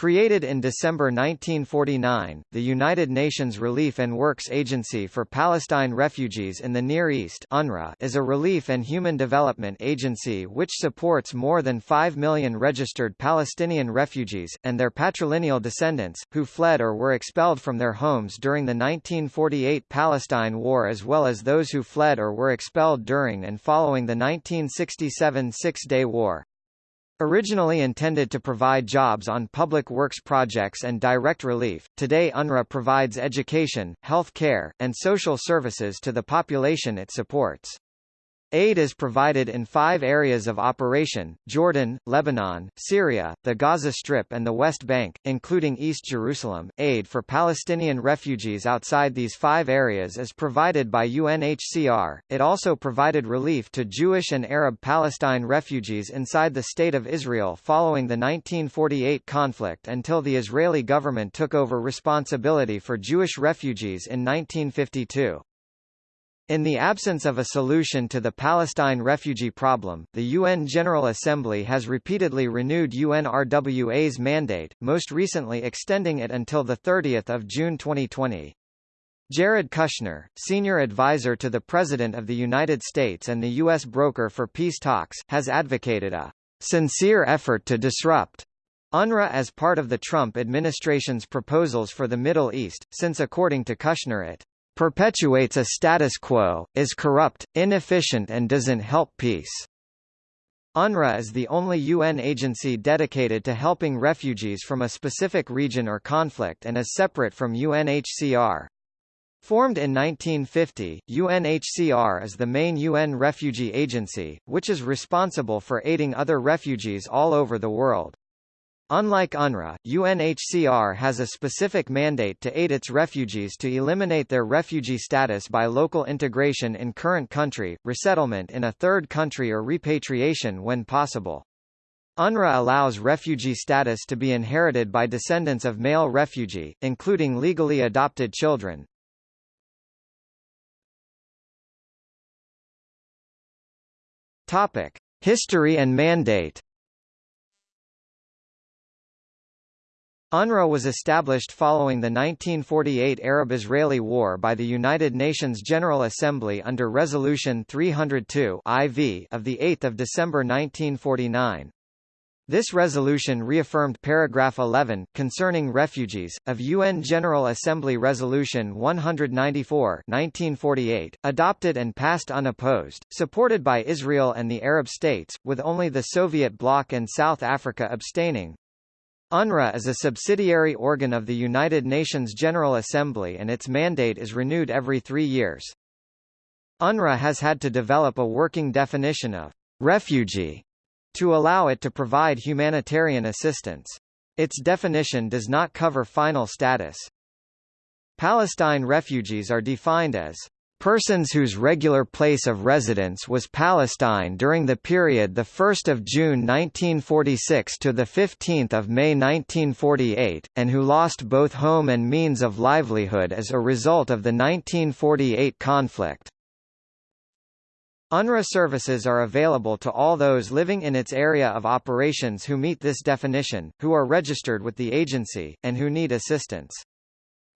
Created in December 1949, the United Nations Relief and Works Agency for Palestine Refugees in the Near East UNRWA is a relief and human development agency which supports more than 5 million registered Palestinian refugees, and their patrilineal descendants, who fled or were expelled from their homes during the 1948 Palestine War as well as those who fled or were expelled during and following the 1967 Six-Day War. Originally intended to provide jobs on public works projects and direct relief, today UNRWA provides education, health care, and social services to the population it supports. Aid is provided in five areas of operation, Jordan, Lebanon, Syria, the Gaza Strip and the West Bank, including East Jerusalem. Aid for Palestinian refugees outside these five areas is provided by UNHCR. It also provided relief to Jewish and Arab Palestine refugees inside the State of Israel following the 1948 conflict until the Israeli government took over responsibility for Jewish refugees in 1952. In the absence of a solution to the Palestine refugee problem, the UN General Assembly has repeatedly renewed UNRWA's mandate, most recently extending it until 30 June 2020. Jared Kushner, senior advisor to the President of the United States and the U.S. broker for peace talks, has advocated a sincere effort to disrupt UNRWA as part of the Trump administration's proposals for the Middle East, since according to Kushner it perpetuates a status quo, is corrupt, inefficient and doesn't help peace. UNRWA is the only UN agency dedicated to helping refugees from a specific region or conflict and is separate from UNHCR. Formed in 1950, UNHCR is the main UN refugee agency, which is responsible for aiding other refugees all over the world. Unlike UNRWA, UNHCR has a specific mandate to aid its refugees to eliminate their refugee status by local integration in current country, resettlement in a third country or repatriation when possible. UNRWA allows refugee status to be inherited by descendants of male refugee, including legally adopted children. History and mandate UNRWA was established following the 1948 Arab-Israeli War by the United Nations General Assembly under Resolution 302 IV of 8 December 1949. This resolution reaffirmed paragraph 11, concerning refugees, of UN General Assembly Resolution 194 1948, adopted and passed unopposed, supported by Israel and the Arab states, with only the Soviet bloc and South Africa abstaining. UNRWA is a subsidiary organ of the United Nations General Assembly and its mandate is renewed every three years. UNRWA has had to develop a working definition of refugee to allow it to provide humanitarian assistance. Its definition does not cover final status. Palestine refugees are defined as Persons whose regular place of residence was Palestine during the period 1 June 1946 to 15 May 1948, and who lost both home and means of livelihood as a result of the 1948 conflict. UNRWA services are available to all those living in its area of operations who meet this definition, who are registered with the agency, and who need assistance.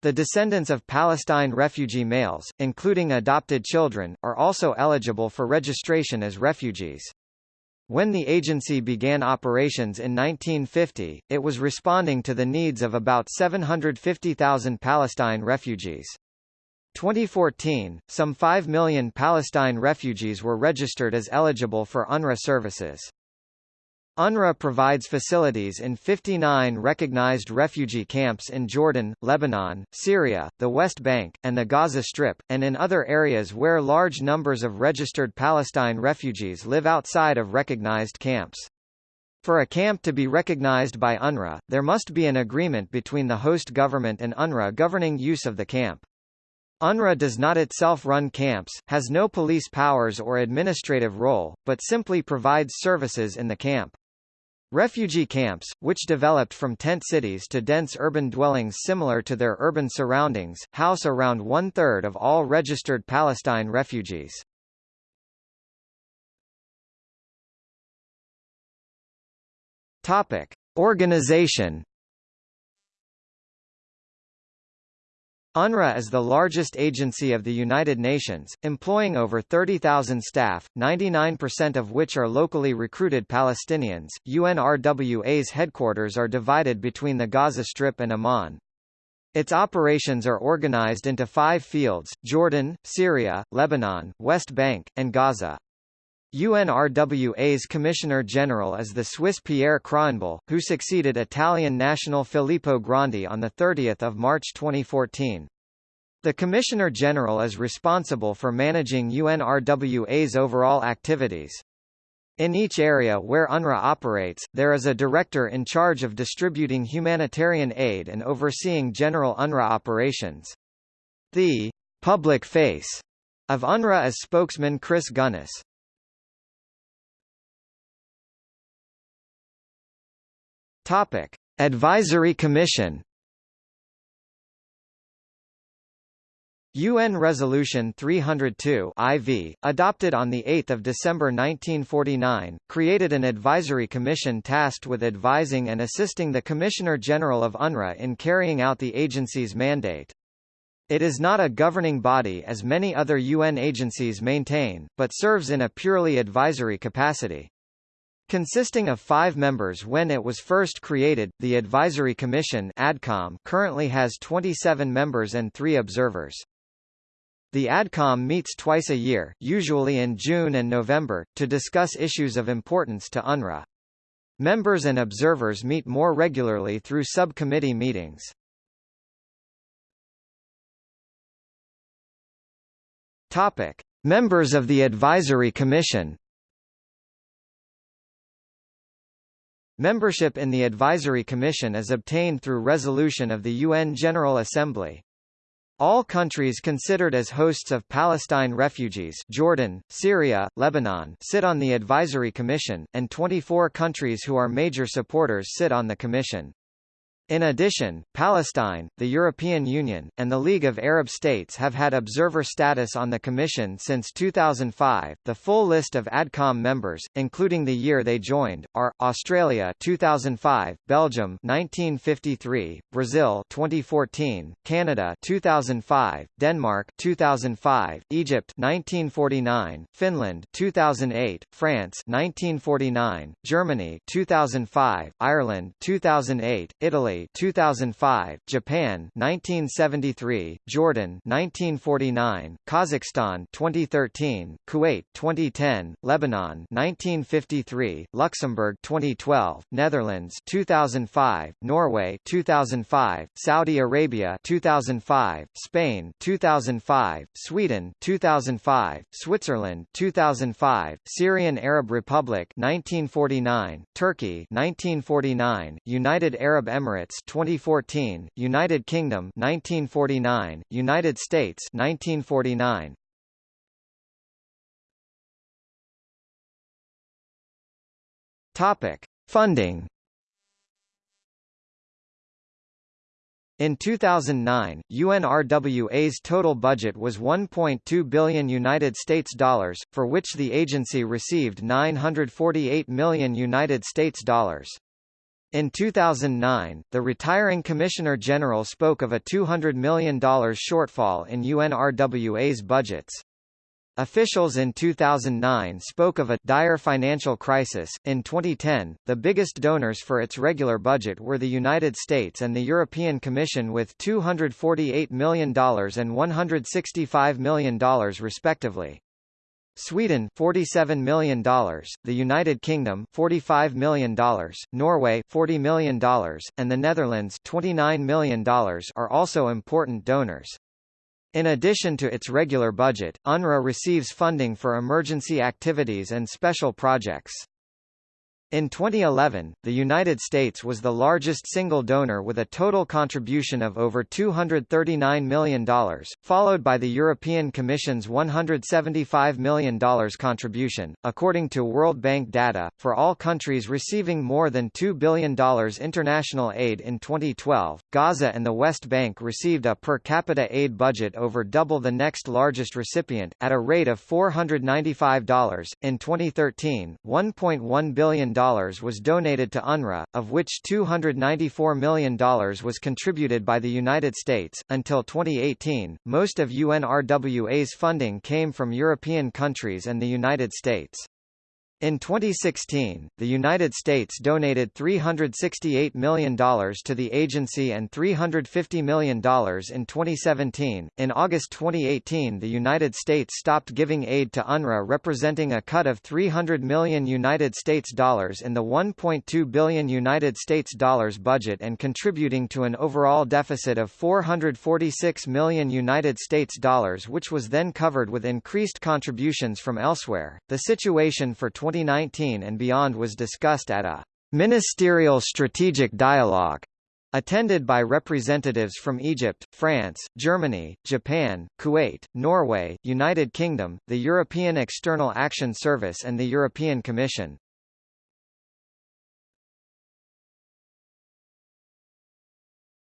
The descendants of Palestine refugee males, including adopted children, are also eligible for registration as refugees. When the agency began operations in 1950, it was responding to the needs of about 750,000 Palestine refugees. 2014, some 5 million Palestine refugees were registered as eligible for UNRWA services. UNRWA provides facilities in 59 recognized refugee camps in Jordan, Lebanon, Syria, the West Bank, and the Gaza Strip, and in other areas where large numbers of registered Palestine refugees live outside of recognized camps. For a camp to be recognized by UNRWA, there must be an agreement between the host government and UNRWA governing use of the camp. UNRWA does not itself run camps, has no police powers or administrative role, but simply provides services in the camp. Refugee camps, which developed from tent cities to dense urban dwellings similar to their urban surroundings, house around one-third of all registered Palestine refugees. Topic. Organization UNRWA is the largest agency of the United Nations, employing over 30,000 staff, 99% of which are locally recruited Palestinians. UNRWA's headquarters are divided between the Gaza Strip and Amman. Its operations are organized into five fields, Jordan, Syria, Lebanon, West Bank, and Gaza. UNRWA's Commissioner General is the Swiss Pierre Krahenbuhl, who succeeded Italian national Filippo Grandi on 30 March 2014. The Commissioner General is responsible for managing UNRWA's overall activities. In each area where UNRWA operates, there is a director in charge of distributing humanitarian aid and overseeing general UNRWA operations. The public face of UNRWA is spokesman Chris Gunness. Topic: Advisory Commission. UN Resolution 302 IV, adopted on 8 December 1949, created an advisory commission tasked with advising and assisting the Commissioner-General of UNRWA in carrying out the agency's mandate. It is not a governing body as many other UN agencies maintain, but serves in a purely advisory capacity. Consisting of five members when it was first created, the Advisory Commission ADCOM currently has 27 members and three observers. The ADCOM meets twice a year, usually in June and November, to discuss issues of importance to UNRWA. Members and observers meet more regularly through subcommittee meetings. Topic: Members of the Advisory Commission Membership in the Advisory Commission is obtained through resolution of the UN General Assembly. All countries considered as hosts of Palestine refugees Jordan, Syria, Lebanon sit on the Advisory Commission, and 24 countries who are major supporters sit on the Commission. In addition, Palestine, the European Union, and the League of Arab States have had observer status on the Commission since 2005. The full list of ADCOM members, including the year they joined, are Australia 2005, Belgium 1953, Brazil 2014, Canada 2005, Denmark 2005, Egypt 1949, Finland 2008, France 1949, Germany 2005, Ireland 2008, Italy Italy 2005, Japan 1973, Jordan 1949, Kazakhstan 2013, Kuwait 2010, Lebanon 1953, Luxembourg 2012, Netherlands 2005, Norway 2005, Saudi Arabia 2005, Spain 2005, Sweden 2005, Switzerland 2005, Syrian Arab Republic 1949, Turkey 1949, United Arab Emirates Emirates 2014, United Kingdom 1949, United States 1949. Topic: Funding. In 2009, UNRWA's total budget was 1.2 billion United States dollars, for which the agency received 948 million United States dollars. In 2009, the retiring Commissioner General spoke of a $200 million shortfall in UNRWA's budgets. Officials in 2009 spoke of a dire financial crisis. In 2010, the biggest donors for its regular budget were the United States and the European Commission with $248 million and $165 million respectively. Sweden $47 million, the United Kingdom $45 million, Norway $40 million, and the Netherlands $29 million are also important donors. In addition to its regular budget, UNRWA receives funding for emergency activities and special projects. In 2011, the United States was the largest single donor with a total contribution of over $239 million, followed by the European Commission's $175 million contribution. According to World Bank data, for all countries receiving more than $2 billion international aid in 2012, Gaza and the West Bank received a per capita aid budget over double the next largest recipient, at a rate of $495. In 2013, $1.1 billion was donated to UNRWA, of which $294 million was contributed by the United States. Until 2018, most of UNRWA's funding came from European countries and the United States. In 2016, the United States donated $368 million to the agency and $350 million in 2017. In August 2018, the United States stopped giving aid to UNRWA, representing a cut of 300 million United States dollars in the 1.2 billion United States dollars budget and contributing to an overall deficit of 446 million United States dollars, which was then covered with increased contributions from elsewhere. The situation for 20 2019 and beyond was discussed at a ministerial strategic dialogue attended by representatives from Egypt, France, Germany, Japan, Kuwait, Norway, United Kingdom, the European External Action Service and the European Commission.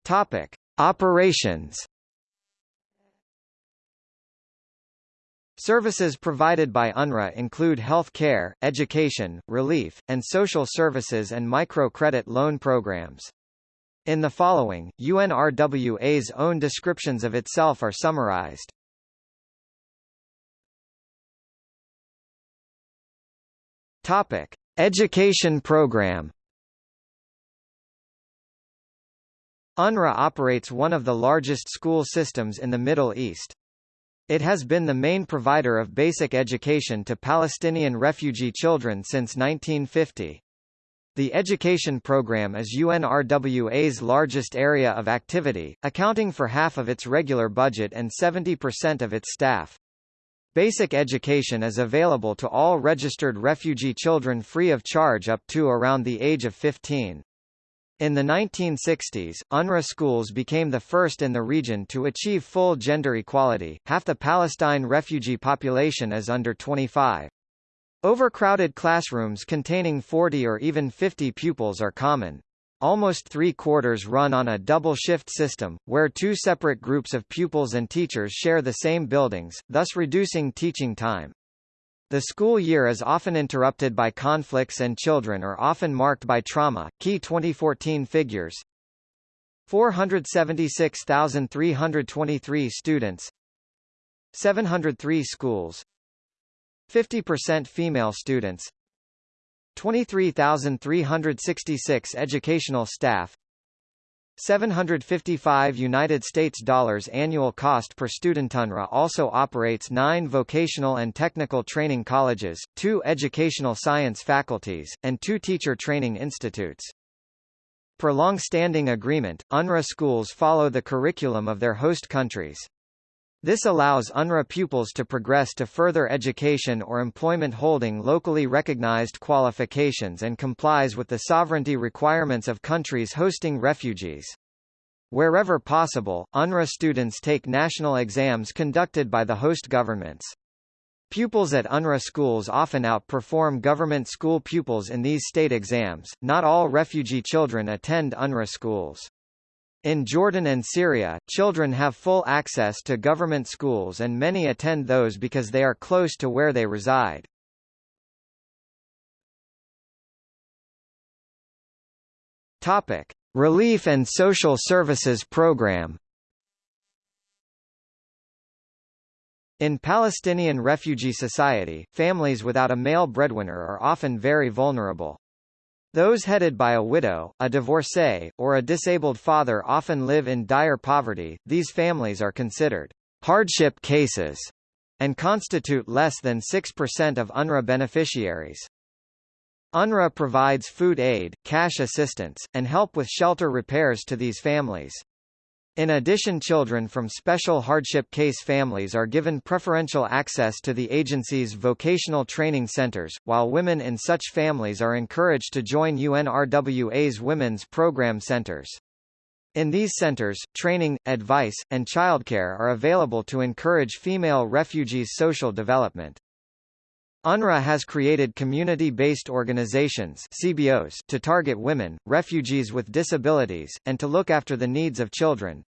Topic: Operations Services provided by UNRWA include health care, education, relief, and social services and microcredit loan programs. In the following, UNRWA's own descriptions of itself are summarized. Topic: Education program. UNRWA operates one of the largest school systems in the Middle East. It has been the main provider of basic education to Palestinian refugee children since 1950. The education program is UNRWA's largest area of activity, accounting for half of its regular budget and 70% of its staff. Basic education is available to all registered refugee children free of charge up to around the age of 15. In the 1960s, UNRWA schools became the first in the region to achieve full gender equality. Half the Palestine refugee population is under 25. Overcrowded classrooms containing 40 or even 50 pupils are common. Almost three-quarters run on a double-shift system, where two separate groups of pupils and teachers share the same buildings, thus reducing teaching time. The school year is often interrupted by conflicts and children are often marked by trauma. Key 2014 figures. 476,323 students. 703 schools. 50% female students. 23,366 educational staff 755 United States dollars annual cost per student. UNRWA also operates nine vocational and technical training colleges, two educational science faculties, and two teacher training institutes. Per long-standing agreement, UNRWA schools follow the curriculum of their host countries. This allows UNRWA pupils to progress to further education or employment holding locally recognized qualifications and complies with the sovereignty requirements of countries hosting refugees. Wherever possible, UNRWA students take national exams conducted by the host governments. Pupils at UNRWA schools often outperform government school pupils in these state exams. Not all refugee children attend UNRWA schools. In Jordan and Syria, children have full access to government schools and many attend those because they are close to where they reside. Topic: Relief and Social Services Program. In Palestinian refugee society, families without a male breadwinner are often very vulnerable. Those headed by a widow, a divorcee, or a disabled father often live in dire poverty. These families are considered hardship cases and constitute less than 6% of UNRWA beneficiaries. UNRWA provides food aid, cash assistance, and help with shelter repairs to these families. In addition children from special hardship case families are given preferential access to the agency's vocational training centers, while women in such families are encouraged to join UNRWA's women's program centers. In these centers, training, advice, and childcare are available to encourage female refugees' social development. UNRWA has created community-based organizations CBOs to target women, refugees with disabilities, and to look after the needs of children.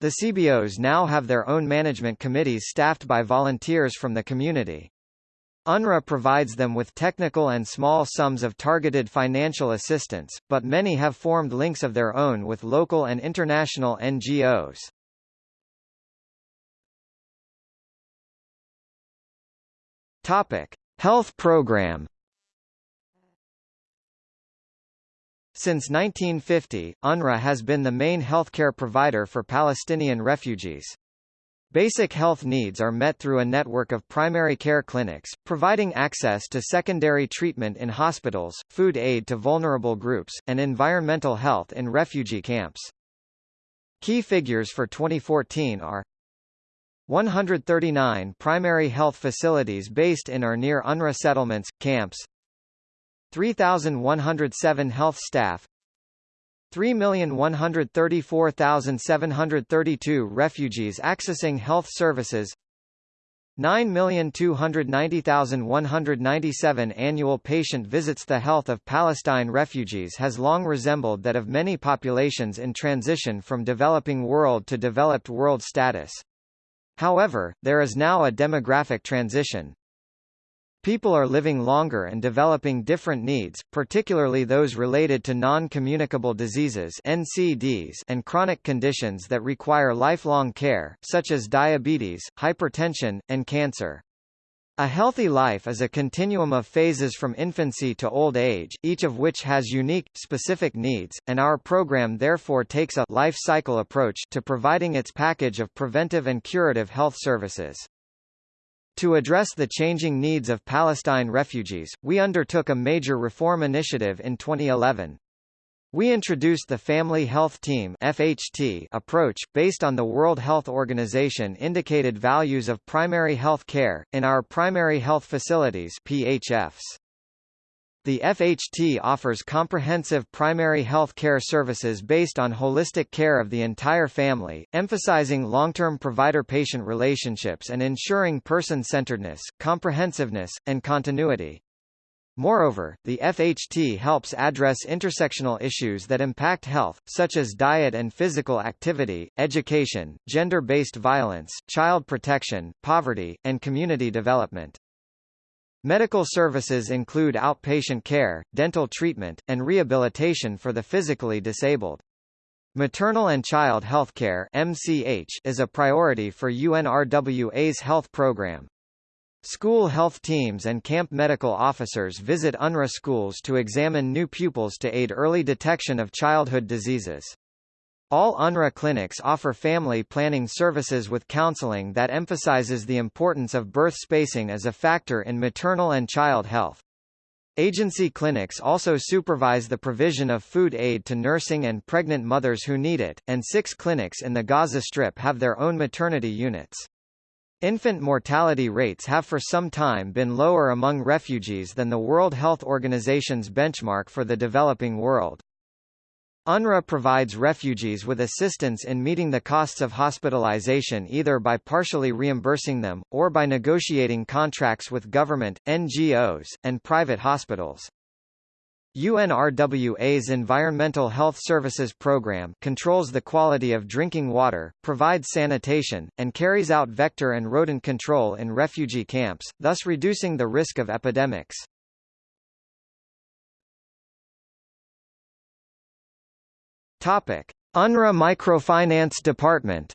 The CBOs now have their own management committees staffed by volunteers from the community. UNRWA provides them with technical and small sums of targeted financial assistance, but many have formed links of their own with local and international NGOs. Topic: Health Program Since 1950, UNRWA has been the main healthcare provider for Palestinian refugees. Basic health needs are met through a network of primary care clinics, providing access to secondary treatment in hospitals, food aid to vulnerable groups, and environmental health in refugee camps. Key figures for 2014 are 139 primary health facilities based in or near UNRWA settlements, camps. 3,107 health staff. 3,134,732 refugees accessing health services. 9,290,197 annual patient visits. The health of Palestine refugees has long resembled that of many populations in transition from developing world to developed world status. However, there is now a demographic transition. People are living longer and developing different needs, particularly those related to non-communicable diseases NCDs and chronic conditions that require lifelong care, such as diabetes, hypertension, and cancer. A healthy life is a continuum of phases from infancy to old age, each of which has unique, specific needs, and our program therefore takes a life cycle approach to providing its package of preventive and curative health services. To address the changing needs of Palestine refugees, we undertook a major reform initiative in 2011. We introduced the Family Health Team FHT approach, based on the World Health Organization indicated values of primary health care, in our primary health facilities PHFs. The FHT offers comprehensive primary health care services based on holistic care of the entire family, emphasizing long-term provider-patient relationships and ensuring person-centeredness, comprehensiveness, and continuity. Moreover, the FHT helps address intersectional issues that impact health, such as diet and physical activity, education, gender-based violence, child protection, poverty, and community development. Medical services include outpatient care, dental treatment, and rehabilitation for the physically disabled. Maternal and child healthcare (MCH) is a priority for UNRWA's health program. School health teams and camp medical officers visit UNRWA schools to examine new pupils to aid early detection of childhood diseases. All UNRWA clinics offer family planning services with counseling that emphasizes the importance of birth spacing as a factor in maternal and child health. Agency clinics also supervise the provision of food aid to nursing and pregnant mothers who need it, and six clinics in the Gaza Strip have their own maternity units. Infant mortality rates have for some time been lower among refugees than the World Health Organization's benchmark for the developing world. UNRWA provides refugees with assistance in meeting the costs of hospitalization either by partially reimbursing them, or by negotiating contracts with government, NGOs, and private hospitals. UNRWA's Environmental Health Services Program controls the quality of drinking water, provides sanitation, and carries out vector and rodent control in refugee camps, thus reducing the risk of epidemics. Topic: UNRWA Microfinance Department.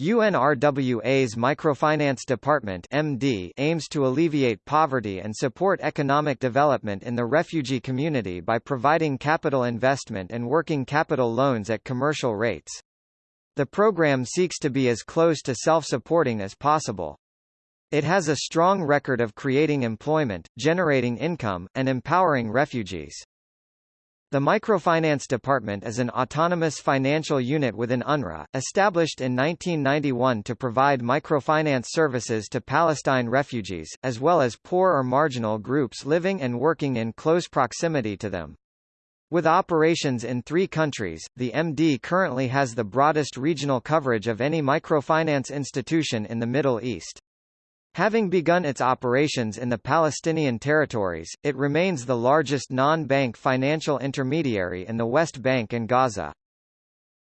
UNRWA's Microfinance Department MD aims to alleviate poverty and support economic development in the refugee community by providing capital investment and working capital loans at commercial rates. The program seeks to be as close to self-supporting as possible. It has a strong record of creating employment, generating income, and empowering refugees. The Microfinance Department is an autonomous financial unit within UNRWA, established in 1991 to provide microfinance services to Palestine refugees, as well as poor or marginal groups living and working in close proximity to them. With operations in three countries, the MD currently has the broadest regional coverage of any microfinance institution in the Middle East. Having begun its operations in the Palestinian territories, it remains the largest non-bank financial intermediary in the West Bank and Gaza.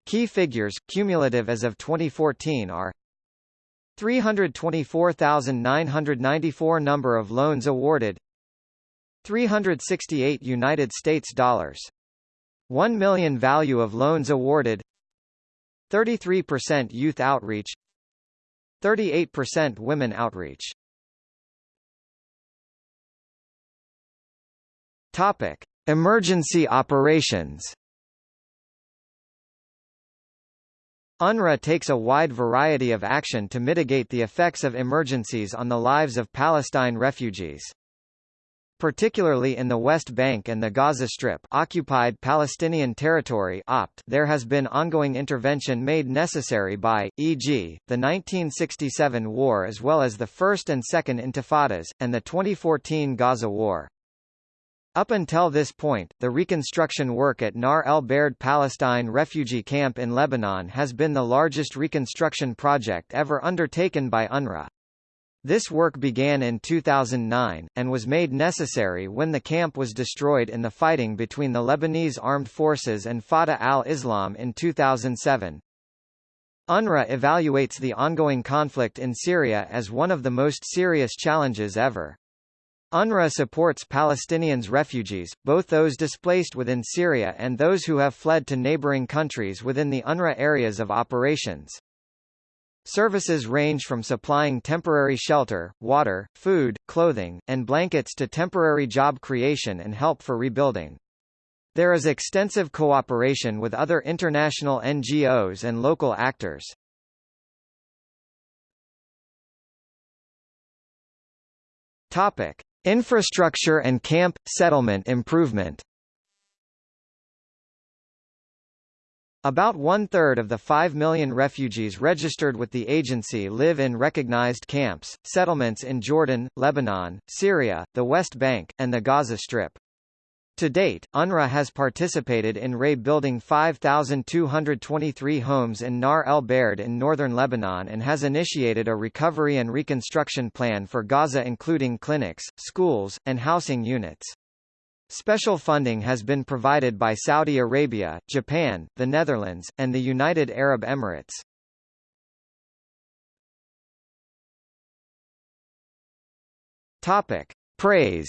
Key figures, cumulative as of 2014 are 324,994 number of loans awarded 368 United States dollars 1 million value of loans awarded 33% youth outreach 38% women outreach. Topic. Emergency operations. UNRWA takes a wide variety of action to mitigate the effects of emergencies on the lives of Palestine refugees. Particularly in the West Bank and the Gaza Strip occupied Palestinian territory OPT, there has been ongoing intervention made necessary by, e.g., the 1967 war as well as the First and Second Intifadas, and the 2014 Gaza War. Up until this point, the reconstruction work at Nahr el-Bared Palestine refugee camp in Lebanon has been the largest reconstruction project ever undertaken by UNRWA. This work began in 2009, and was made necessary when the camp was destroyed in the fighting between the Lebanese armed forces and Fatah al-Islam in 2007. UNRWA evaluates the ongoing conflict in Syria as one of the most serious challenges ever. UNRWA supports Palestinians refugees, both those displaced within Syria and those who have fled to neighboring countries within the UNRWA areas of operations. Services range from supplying temporary shelter, water, food, clothing, and blankets to temporary job creation and help for rebuilding. There is extensive cooperation with other international NGOs and local actors. Topic: Infrastructure and camp, settlement improvement About one-third of the 5 million refugees registered with the agency live in recognized camps, settlements in Jordan, Lebanon, Syria, the West Bank, and the Gaza Strip. To date, UNRWA has participated in rebuilding 5,223 homes in Nahr el-Bared in northern Lebanon and has initiated a recovery and reconstruction plan for Gaza including clinics, schools, and housing units. Special funding has been provided by Saudi Arabia, Japan, the Netherlands, and the United Arab Emirates. Topic. Praise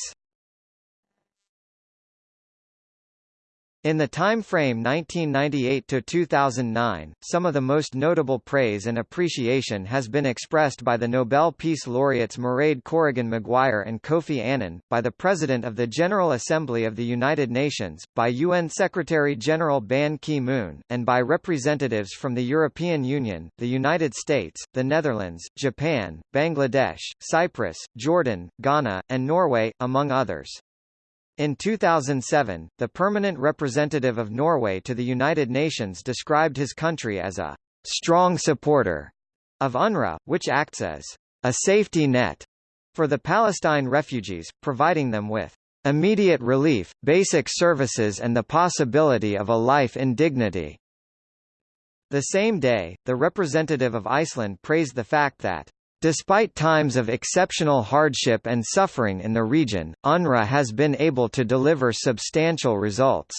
In the time frame 1998 to 2009, some of the most notable praise and appreciation has been expressed by the Nobel Peace Laureates Mairead Corrigan Maguire and Kofi Annan, by the President of the General Assembly of the United Nations, by UN Secretary-General Ban Ki-moon, and by representatives from the European Union, the United States, the Netherlands, Japan, Bangladesh, Cyprus, Jordan, Ghana, and Norway, among others. In 2007, the permanent representative of Norway to the United Nations described his country as a strong supporter of UNRWA, which acts as a safety net for the Palestine refugees, providing them with immediate relief, basic services and the possibility of a life in dignity. The same day, the representative of Iceland praised the fact that Despite times of exceptional hardship and suffering in the region, UNRWA has been able to deliver substantial results.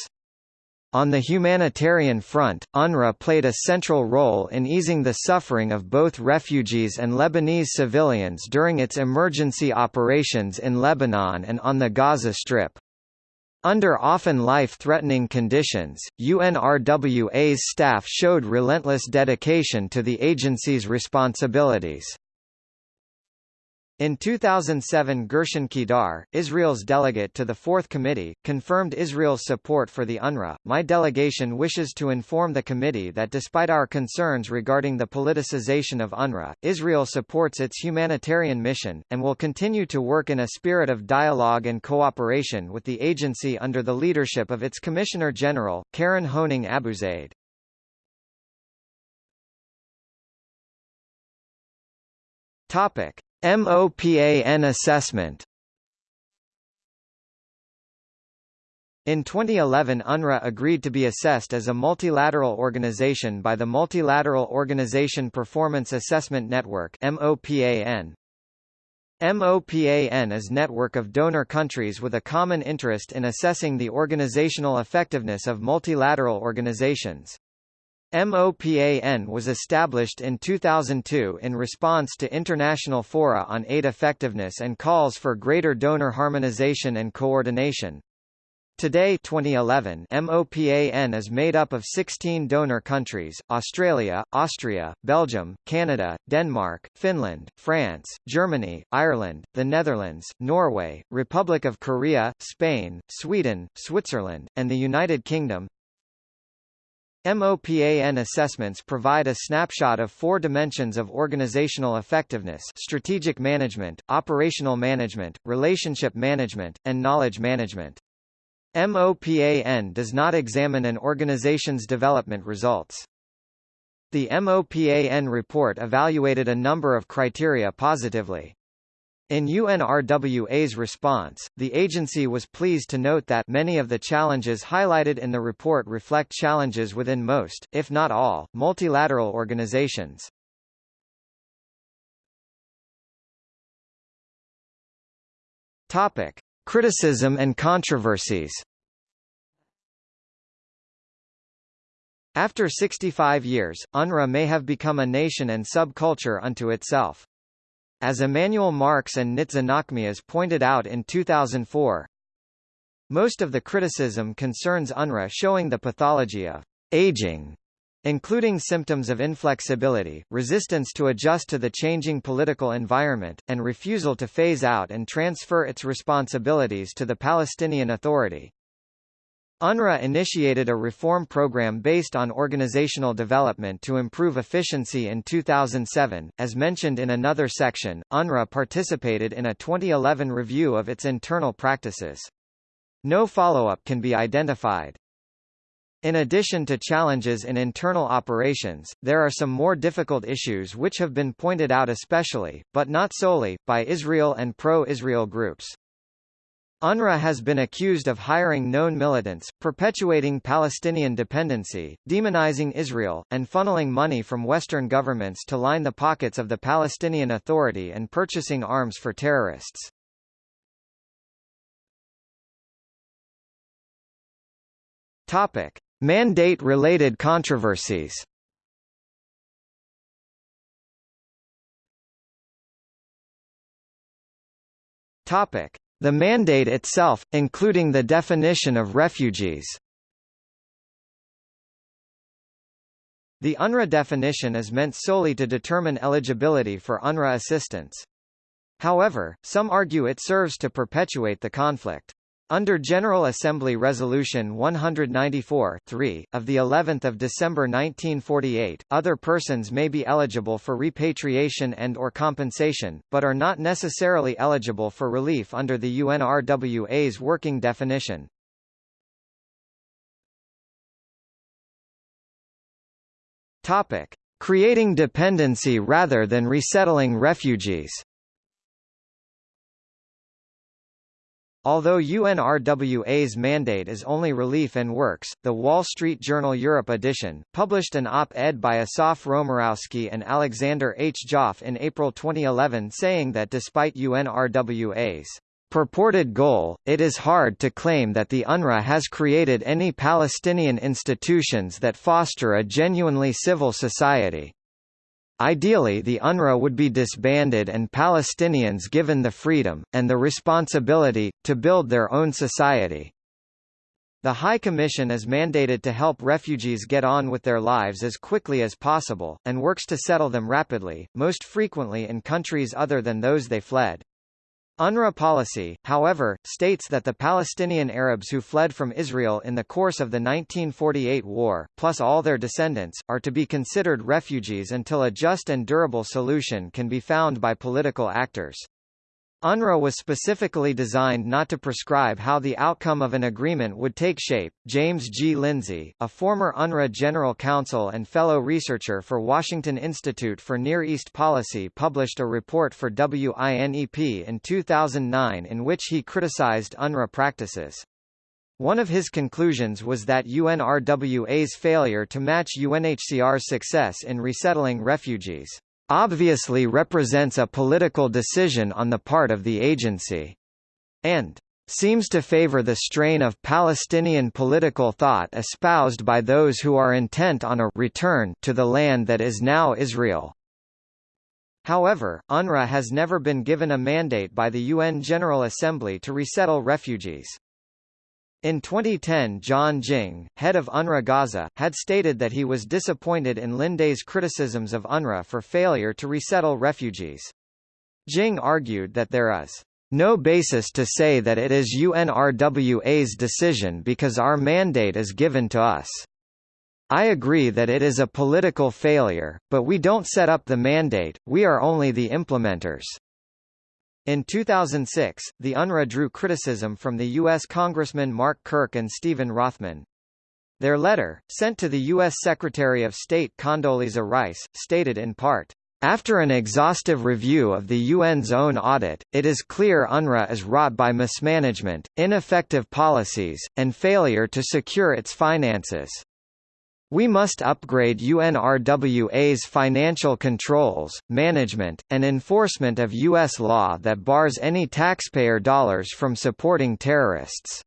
On the humanitarian front, UNRWA played a central role in easing the suffering of both refugees and Lebanese civilians during its emergency operations in Lebanon and on the Gaza Strip. Under often life-threatening conditions, UNRWA's staff showed relentless dedication to the agency's responsibilities. In 2007 Gershon Kedar, Israel's delegate to the Fourth Committee, confirmed Israel's support for the UNRWA. My delegation wishes to inform the committee that despite our concerns regarding the politicization of UNRWA, Israel supports its humanitarian mission, and will continue to work in a spirit of dialogue and cooperation with the agency under the leadership of its Commissioner General, Karen Koning AbuZayd. Topic. MOPAN assessment In 2011 UNRWA agreed to be assessed as a multilateral organization by the Multilateral Organization Performance Assessment Network MOPAN. MOPAN is network of donor countries with a common interest in assessing the organizational effectiveness of multilateral organizations. MOPAN was established in 2002 in response to international fora on aid effectiveness and calls for greater donor harmonization and coordination. Today 2011, MOPAN is made up of 16 donor countries, Australia, Austria, Belgium, Canada, Denmark, Finland, France, Germany, Ireland, the Netherlands, Norway, Republic of Korea, Spain, Sweden, Switzerland, and the United Kingdom. MOPAN assessments provide a snapshot of four dimensions of organizational effectiveness strategic management, operational management, relationship management, and knowledge management. MOPAN does not examine an organization's development results. The MOPAN report evaluated a number of criteria positively. In UNRWA's response, the agency was pleased to note that many of the challenges highlighted in the report reflect challenges within most, if not all, multilateral organizations. Topic: Criticism and controversies After 65 years, UNRWA may have become a nation and subculture unto itself. As Emanuel Marx and Nitza Nachmias pointed out in 2004, most of the criticism concerns UNRWA showing the pathology of aging, including symptoms of inflexibility, resistance to adjust to the changing political environment, and refusal to phase out and transfer its responsibilities to the Palestinian Authority. UNRWA initiated a reform program based on organizational development to improve efficiency in 2007. As mentioned in another section, UNRWA participated in a 2011 review of its internal practices. No follow-up can be identified. In addition to challenges in internal operations, there are some more difficult issues which have been pointed out especially, but not solely, by Israel and pro-Israel groups. UNRWA has been accused of hiring known militants, perpetuating Palestinian dependency, demonizing Israel, and funneling money from Western governments to line the pockets of the Palestinian Authority and purchasing arms for terrorists. Topic. Mandate-related controversies Topic: The mandate itself, including the definition of refugees. The UNRWA definition is meant solely to determine eligibility for UNRWA assistance. However, some argue it serves to perpetuate the conflict. Under General Assembly Resolution 194 of the 11th of December 1948, other persons may be eligible for repatriation and or compensation, but are not necessarily eligible for relief under the UNRWA's working definition. Topic: Creating dependency rather than resettling refugees. Although UNRWA's mandate is only relief and works, the Wall Street Journal Europe edition, published an op-ed by Asaf Romirowsky and Alexander H. Joffe in April 2011 saying that despite UNRWA's purported goal, it is hard to claim that the UNRWA has created any Palestinian institutions that foster a genuinely civil society. Ideally the UNRWA would be disbanded and Palestinians given the freedom, and the responsibility, to build their own society. The High Commission is mandated to help refugees get on with their lives as quickly as possible, and works to settle them rapidly, most frequently in countries other than those they fled. UNRWA policy, however, states that the Palestinian Arabs who fled from Israel in the course of the 1948 war, plus all their descendants, are to be considered refugees until a just and durable solution can be found by political actors. UNRWA was specifically designed not to prescribe how the outcome of an agreement would take shape. James G. Lindsay, a former UNRWA General Counsel and fellow researcher for Washington Institute for Near East Policy, published a report for WINEP in 2009 in which he criticized UNRWA practices. One of his conclusions was that UNRWA's failure to match UNHCR's success in resettling refugees obviously represents a political decision on the part of the agency, and seems to favor the strain of Palestinian political thought espoused by those who are intent on a return to the land that is now Israel. However, UNRWA has never been given a mandate by the UN General Assembly to resettle refugees. In 2010 John Ging, head of UNRWA Gaza, had stated that he was disappointed in Lindsay's criticisms of UNRWA for failure to resettle refugees. Ging argued that there is no basis to say that it is UNRWA's decision because our mandate is given to us. I agree that it is a political failure, but we don't set up the mandate, we are only the implementers. In 2006, the UNRWA drew criticism from the U.S. Congressmen Mark Kirk and Steven Rothman. Their letter, sent to the U.S. Secretary of State Condoleezza Rice, stated in part, after an exhaustive review of the UN's own audit, it is clear UNRWA is wrought by mismanagement, ineffective policies, and failure to secure its finances. We must upgrade UNRWA's financial controls, management, and enforcement of U.S. law that bars any taxpayer dollars from supporting terrorists.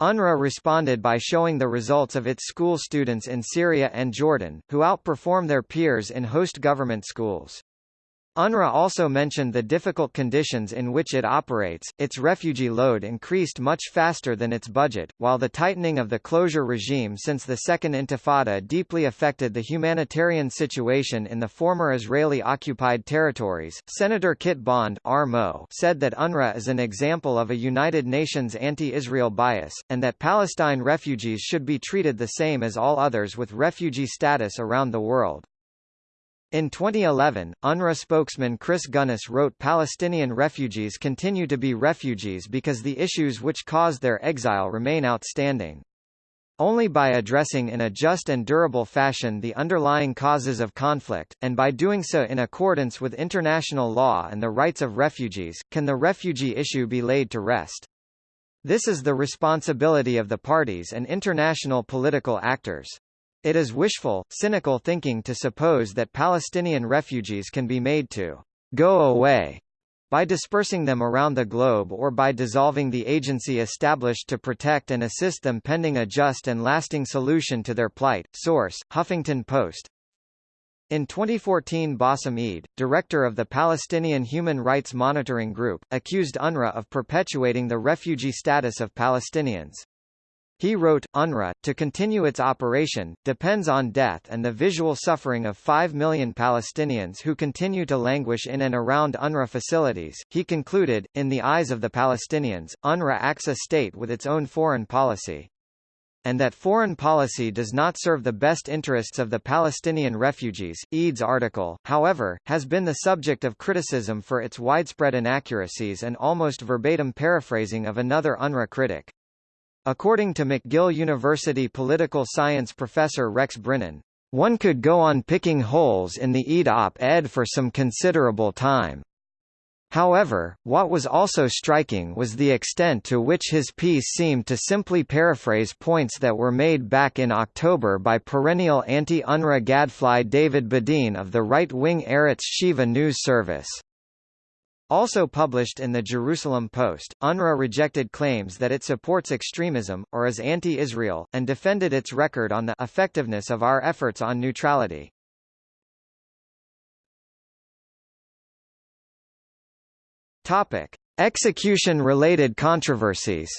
UNRWA responded by showing the results of its school students in Syria and Jordan, who outperform their peers in host government schools. UNRWA also mentioned the difficult conditions in which it operates. Its refugee load increased much faster than its budget, while the tightening of the closure regime since the Second Intifada deeply affected the humanitarian situation in the former Israeli occupied territories. Senator Kit Bond said that UNRWA is an example of a United Nations anti-Israel bias, and that Palestine refugees should be treated the same as all others with refugee status around the world. In 2011, UNRWA spokesman Chris Gunness wrote Palestinian refugees continue to be refugees because the issues which caused their exile remain outstanding. Only by addressing in a just and durable fashion the underlying causes of conflict, and by doing so in accordance with international law and the rights of refugees, can the refugee issue be laid to rest. This is the responsibility of the parties and international political actors. It is wishful, cynical thinking to suppose that Palestinian refugees can be made to go away by dispersing them around the globe or by dissolving the agency established to protect and assist them pending a just and lasting solution to their plight. Source: Huffington Post. In 2014 Bassem Eid, director of the Palestinian Human Rights Monitoring Group, accused UNRWA of perpetuating the refugee status of Palestinians. He wrote, UNRWA, to continue its operation, depends on death and the visual suffering of 5 million Palestinians who continue to languish in and around UNRWA facilities. He concluded, in the eyes of the Palestinians, UNRWA acts a state with its own foreign policy. And that foreign policy does not serve the best interests of the Palestinian refugees. Eid's article, however, has been the subject of criticism for its widespread inaccuracies and almost verbatim paraphrasing of another UNRWA critic. According to McGill University political science professor Rex Brynen, one could go on picking holes in the Eid op-ed for some considerable time. However, what was also striking was the extent to which his piece seemed to simply paraphrase points that were made back in October by perennial anti-UNRWA gadfly David Bedein of the right-wing Arutz Sheva news service. Also published in the Jerusalem Post, UNRWA rejected claims that it supports extremism, or is anti-Israel, and defended its record on the effectiveness of our efforts on neutrality. Topic. Execution-related controversies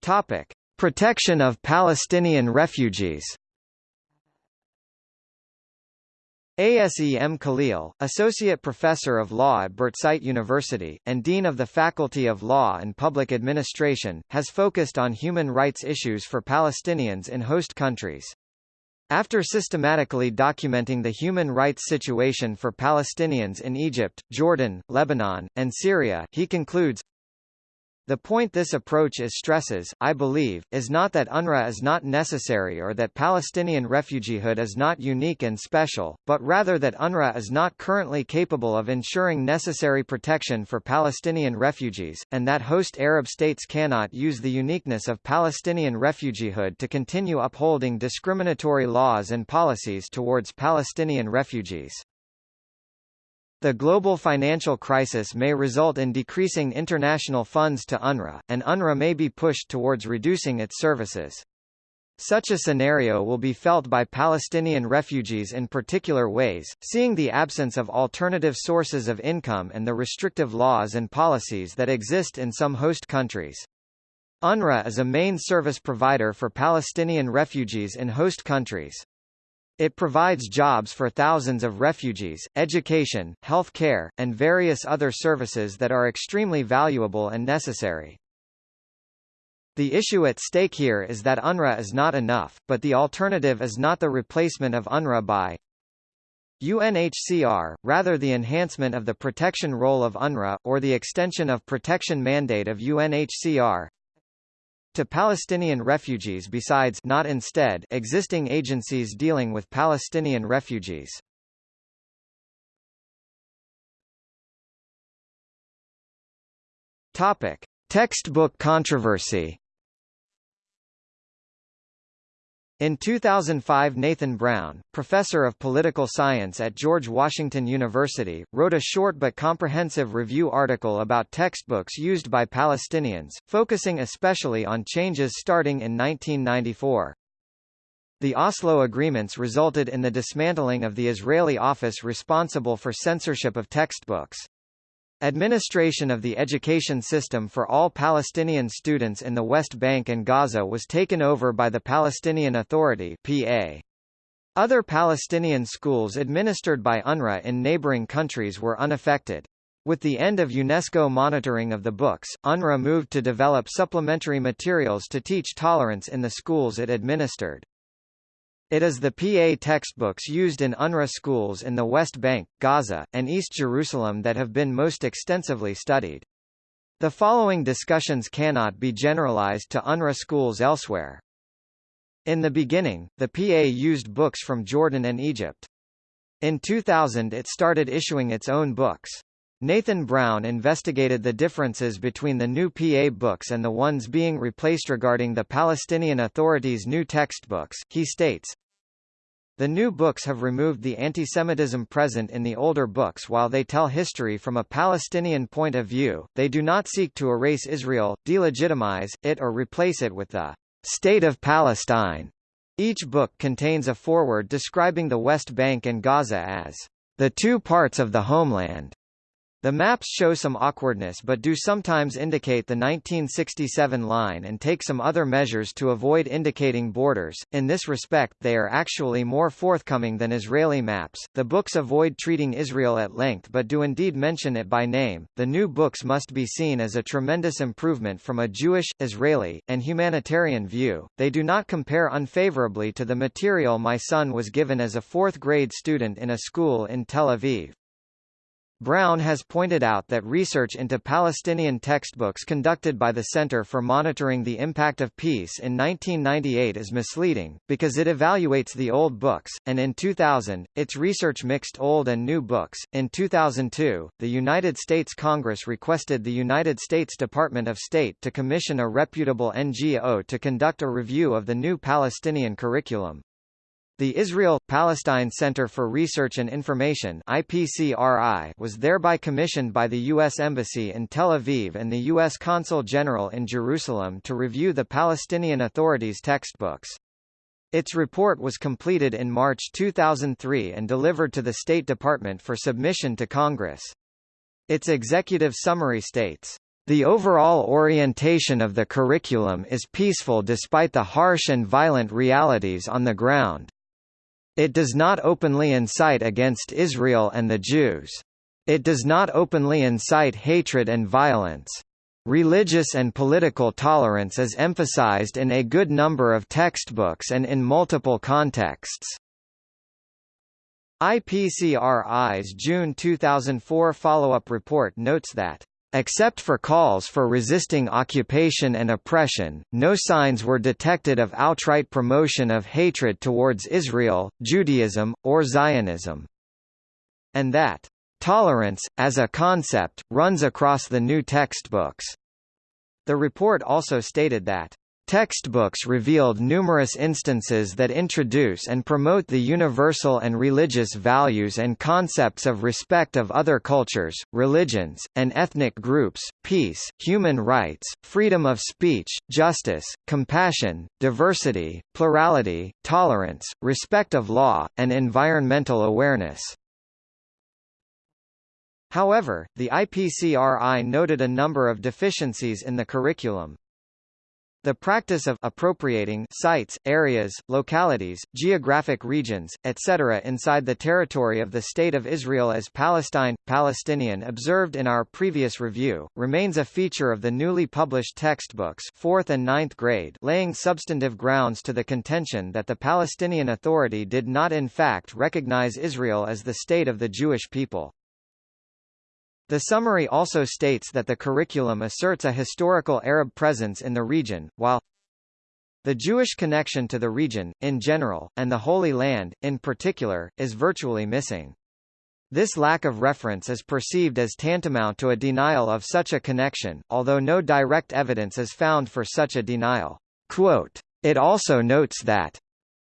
Topic. Protection of Palestinian refugees ASEM Khalil, Associate Professor of Law at Birzeit University, and Dean of the Faculty of Law and Public Administration, has focused on human rights issues for Palestinians in host countries. After systematically documenting the human rights situation for Palestinians in Egypt, Jordan, Lebanon, and Syria, he concludes, the point this approach is stresses, I believe, is not that UNRWA is not necessary or that Palestinian refugeehood is not unique and special, but rather that UNRWA is not currently capable of ensuring necessary protection for Palestinian refugees, and that host Arab states cannot use the uniqueness of Palestinian refugeehood to continue upholding discriminatory laws and policies towards Palestinian refugees. The global financial crisis may result in decreasing international funds to UNRWA, and UNRWA may be pushed towards reducing its services. Such a scenario will be felt by Palestinian refugees in particular ways, seeing the absence of alternative sources of income and the restrictive laws and policies that exist in some host countries. UNRWA is a main service provider for Palestinian refugees in host countries. It provides jobs for thousands of refugees, education, health care, and various other services that are extremely valuable and necessary. The issue at stake here is that UNRWA is not enough, but the alternative is not the replacement of UNRWA by UNHCR, rather the enhancement of the protection role of UNRWA, or the extension of protection mandate of UNHCR, to Palestinian refugees besides not instead existing agencies dealing with Palestinian refugees. Topic: Textbook controversy. In 2005 Nathan Brown, professor of political science at George Washington University, wrote a short but comprehensive review article about textbooks used by Palestinians, focusing especially on changes starting in 1994. The Oslo agreements resulted in the dismantling of the Israeli office responsible for censorship of textbooks. Administration of the education system for all Palestinian students in the West Bank and Gaza was taken over by the Palestinian Authority PA. Other Palestinian schools administered by UNRWA in neighboring countries were unaffected. With the end of UNESCO monitoring of the books, UNRWA moved to develop supplementary materials to teach tolerance in the schools it administered. It is the PA textbooks used in UNRWA schools in the West Bank, Gaza, and East Jerusalem that have been most extensively studied. The following discussions cannot be generalized to UNRWA schools elsewhere. In the beginning, the PA used books from Jordan and Egypt. In 2000 it started issuing its own books. Nathan Brown investigated the differences between the new PA books and the ones being replaced regarding the Palestinian Authority's new textbooks. He states, the new books have removed the antisemitism present in the older books while they tell history from a Palestinian point of view, they do not seek to erase Israel, delegitimize, it or replace it with the State of Palestine. Each book contains a foreword describing the West Bank and Gaza as the two parts of the homeland. The maps show some awkwardness but do sometimes indicate the 1967 line and take some other measures to avoid indicating borders. In this respect, they are actually more forthcoming than Israeli maps. The books avoid treating Israel at length but do indeed mention it by name. The new books must be seen as a tremendous improvement from a Jewish, Israeli, and humanitarian view. They do not compare unfavorably to the material my son was given as a fourth grade student in a school in Tel Aviv. Brown has pointed out that research into Palestinian textbooks conducted by the Center for Monitoring the Impact of Peace in 1998 is misleading, because it evaluates the old books, and in 2000, its research mixed old and new books. In 2002, the United States Congress requested the United States Department of State to commission a reputable NGO to conduct a review of the new Palestinian curriculum. The Israel-Palestine Center for Research and Information IPCRI was thereby commissioned by the U.S. Embassy in Tel Aviv and the U.S. Consul General in Jerusalem to review the Palestinian Authority's textbooks. Its report was completed in March 2003 and delivered to the State Department for submission to Congress. Its executive summary states, the overall orientation of the curriculum is peaceful despite the harsh and violent realities on the ground. It does not openly incite against Israel and the Jews. It does not openly incite hatred and violence. Religious and political tolerance is emphasized in a good number of textbooks and in multiple contexts. IPCRI's June 2004 follow-up report notes that Except for calls for resisting occupation and oppression, no signs were detected of outright promotion of hatred towards Israel, Judaism, or Zionism. And that, "...tolerance, as a concept, runs across the new textbooks." The report also stated that, Textbooks revealed numerous instances that introduce and promote the universal and religious values and concepts of respect of other cultures, religions, and ethnic groups, peace, human rights, freedom of speech, justice, compassion, diversity, plurality, tolerance, respect of law, and environmental awareness. However, the IPCRI noted a number of deficiencies in the curriculum. The practice of appropriating sites, areas, localities, geographic regions, etc. inside the territory of the State of Israel as Palestine, Palestinian observed in our previous review, remains a feature of the newly published textbooks 4th and 9th grade laying substantive grounds to the contention that the Palestinian Authority did not in fact recognize Israel as the state of the Jewish people. The summary also states that the curriculum asserts a historical Arab presence in the region, while the Jewish connection to the region, in general, and the Holy Land, in particular, is virtually missing. This lack of reference is perceived as tantamount to a denial of such a connection, although no direct evidence is found for such a denial. Quote, it also notes that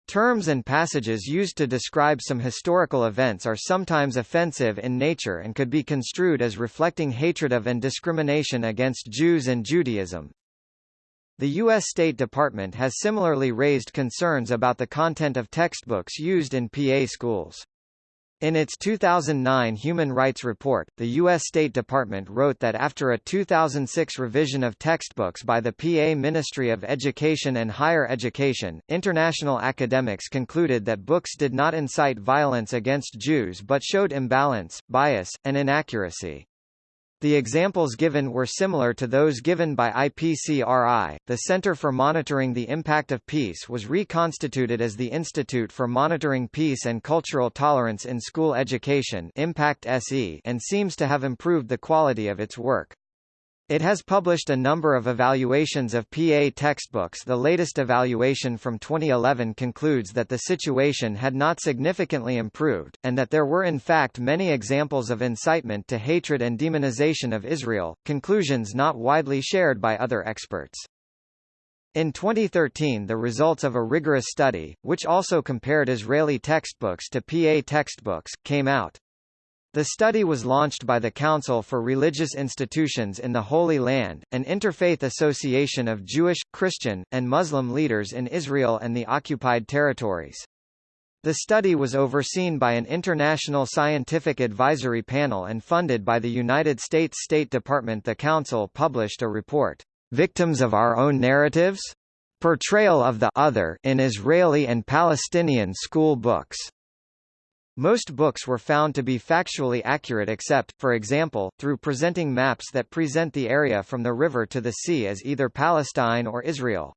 Terms and passages used to describe some historical events are sometimes offensive in nature and could be construed as reflecting hatred of and discrimination against Jews and Judaism. The U.S. State Department has similarly raised concerns about the content of textbooks used in PA schools. In its 2009 Human Rights Report, the U.S. State Department wrote that after a 2006 revision of textbooks by the PA Ministry of Education and Higher Education, international academics concluded that books did not incite violence against Jews but showed imbalance, bias, and inaccuracy. The examples given were similar to those given by IPCRI. The Center for Monitoring the Impact of Peace was reconstituted as the Institute for Monitoring Peace and Cultural Tolerance in School Education (Impact SE) and seems to have improved the quality of its work. It has published a number of evaluations of PA textbooks The latest evaluation from 2011 concludes that the situation had not significantly improved, and that there were in fact many examples of incitement to hatred and demonization of Israel, conclusions not widely shared by other experts. In 2013 the results of a rigorous study, which also compared Israeli textbooks to PA textbooks, came out. The study was launched by the Council for Religious Institutions in the Holy Land, an interfaith association of Jewish, Christian, and Muslim leaders in Israel and the occupied territories. The study was overseen by an international scientific advisory panel and funded by the United States State Department. The Council published a report, Victims of Our Own Narratives? Portrayal of the Other in Israeli and Palestinian School Books. Most books were found to be factually accurate except, for example, through presenting maps that present the area from the river to the sea as either Palestine or Israel.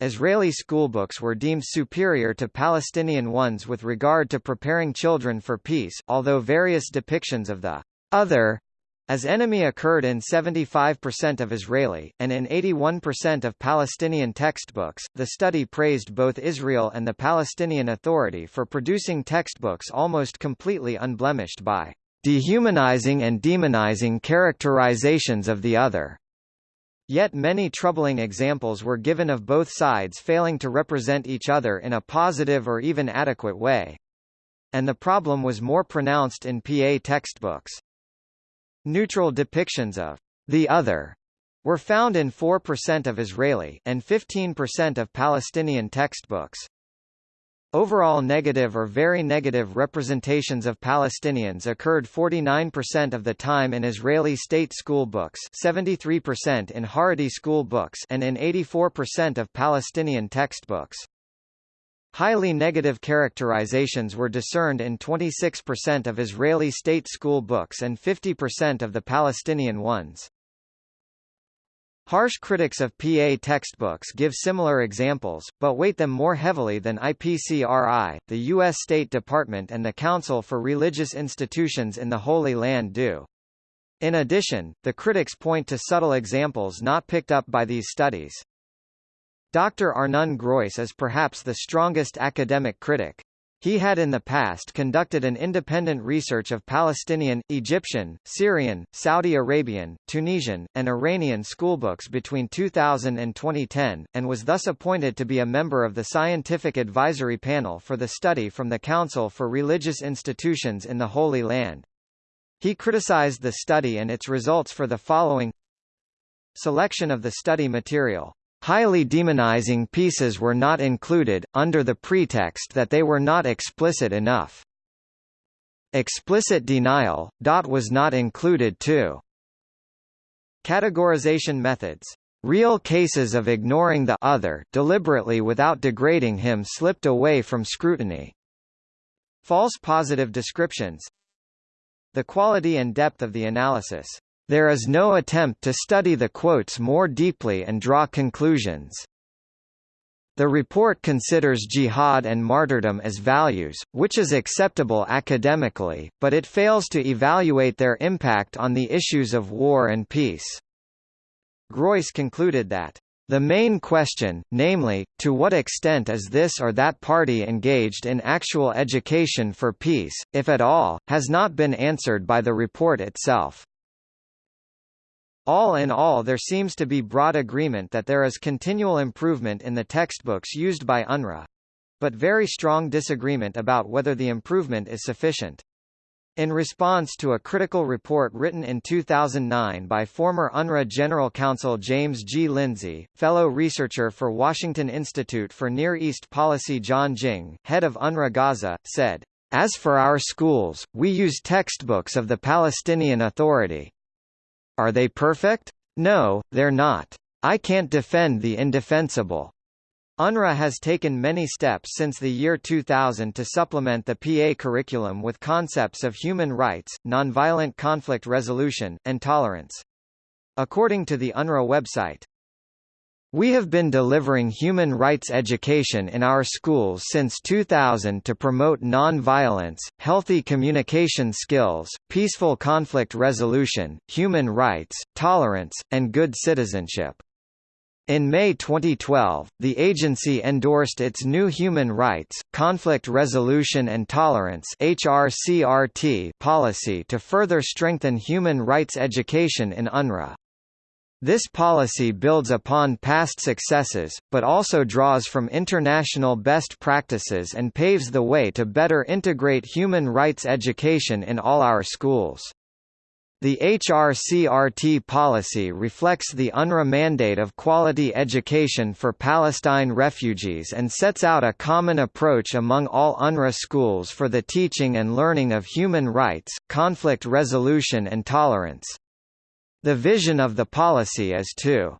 Israeli schoolbooks were deemed superior to Palestinian ones with regard to preparing children for peace, although various depictions of the other as enemy occurred in 75% of Israeli, and in 81% of Palestinian textbooks, the study praised both Israel and the Palestinian Authority for producing textbooks almost completely unblemished by dehumanizing and demonizing characterizations of the other. Yet many troubling examples were given of both sides failing to represent each other in a positive or even adequate way. And the problem was more pronounced in PA textbooks. Neutral depictions of the other were found in 4% of Israeli and 15% of Palestinian textbooks. Overall negative or very negative representations of Palestinians occurred 49% of the time in Israeli state school books 73% in Haredi school books and in 84% of Palestinian textbooks. Highly negative characterizations were discerned in 26% of Israeli state school books and 50% of the Palestinian ones. Harsh critics of PA textbooks give similar examples, but weight them more heavily than IPCRI, the U.S. State Department and the Council for Religious Institutions in the Holy Land do. In addition, the critics point to subtle examples not picked up by these studies. Dr. Arnon Groiss is perhaps the strongest academic critic. He had in the past conducted an independent research of Palestinian, Egyptian, Syrian, Saudi Arabian, Tunisian, and Iranian schoolbooks between 2000 and 2010, and was thus appointed to be a member of the Scientific Advisory Panel for the Study from the Council for Religious Institutions in the Holy Land. He criticized the study and its results for the following Selection of the study material Highly demonizing pieces were not included, under the pretext that they were not explicit enough. Explicit denial, dot was not included too. Categorization methods. Real cases of ignoring the other deliberately without degrading him slipped away from scrutiny. False positive descriptions. The quality and depth of the analysis. There is no attempt to study the quotes more deeply and draw conclusions. The report considers jihad and martyrdom as values, which is acceptable academically, but it fails to evaluate their impact on the issues of war and peace. Groiss concluded that the main question, namely, to what extent is this or that party engaged in actual education for peace, if at all, has not been answered by the report itself. All in all there seems to be broad agreement that there is continual improvement in the textbooks used by UNRWA. But very strong disagreement about whether the improvement is sufficient. In response to a critical report written in 2009 by former UNRWA General Counsel James G. Lindsay, fellow researcher for Washington Institute for Near East Policy John Ging, head of UNRWA Gaza, said, As for our schools, we use textbooks of the Palestinian Authority. Are they perfect? No, they're not. I can't defend the indefensible. UNRWA has taken many steps since the year 2000 to supplement the PA curriculum with concepts of human rights, nonviolent conflict resolution, and tolerance. According to the UNRWA website, we have been delivering human rights education in our schools since 2000 to promote non-violence, healthy communication skills, peaceful conflict resolution, human rights, tolerance, and good citizenship. In May 2012, the agency endorsed its new Human Rights, Conflict Resolution and Tolerance HRCRT policy to further strengthen human rights education in UNRWA. This policy builds upon past successes, but also draws from international best practices and paves the way to better integrate human rights education in all our schools. The HRCRT policy reflects the UNRWA mandate of quality education for Palestine refugees and sets out a common approach among all UNRWA schools for the teaching and learning of human rights, conflict resolution and tolerance. The vision of the policy is to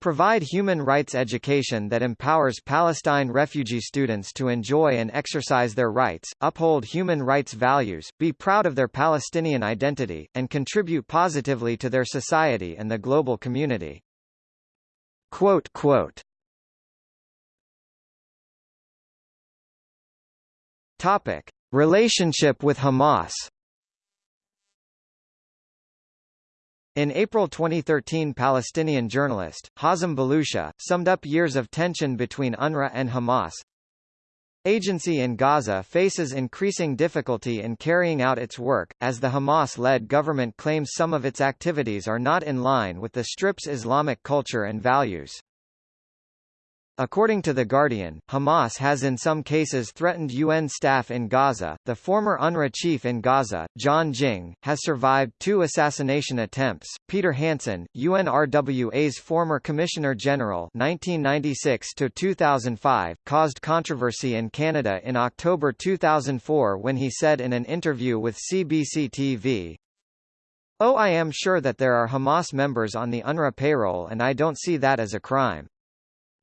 provide human rights education that empowers Palestine refugee students to enjoy and exercise their rights, uphold human rights values, be proud of their Palestinian identity, and contribute positively to their society and the global community. Quote, quote. Topic. Relationship with Hamas In April 2013 Palestinian journalist, Hazem Balusha, summed up years of tension between UNRWA and Hamas. Agency in Gaza faces increasing difficulty in carrying out its work, as the Hamas-led government claims some of its activities are not in line with the Strip's Islamic culture and values. According to The Guardian, Hamas has in some cases threatened UN staff in Gaza. The former UNRWA chief in Gaza, John Ging, has survived two assassination attempts. Peter Hansen, UNRWA's former Commissioner General (1996–2005), caused controversy in Canada in October 2004 when he said in an interview with CBC TV, Oh I am sure that there are Hamas members on the UNRWA payroll and I don't see that as a crime.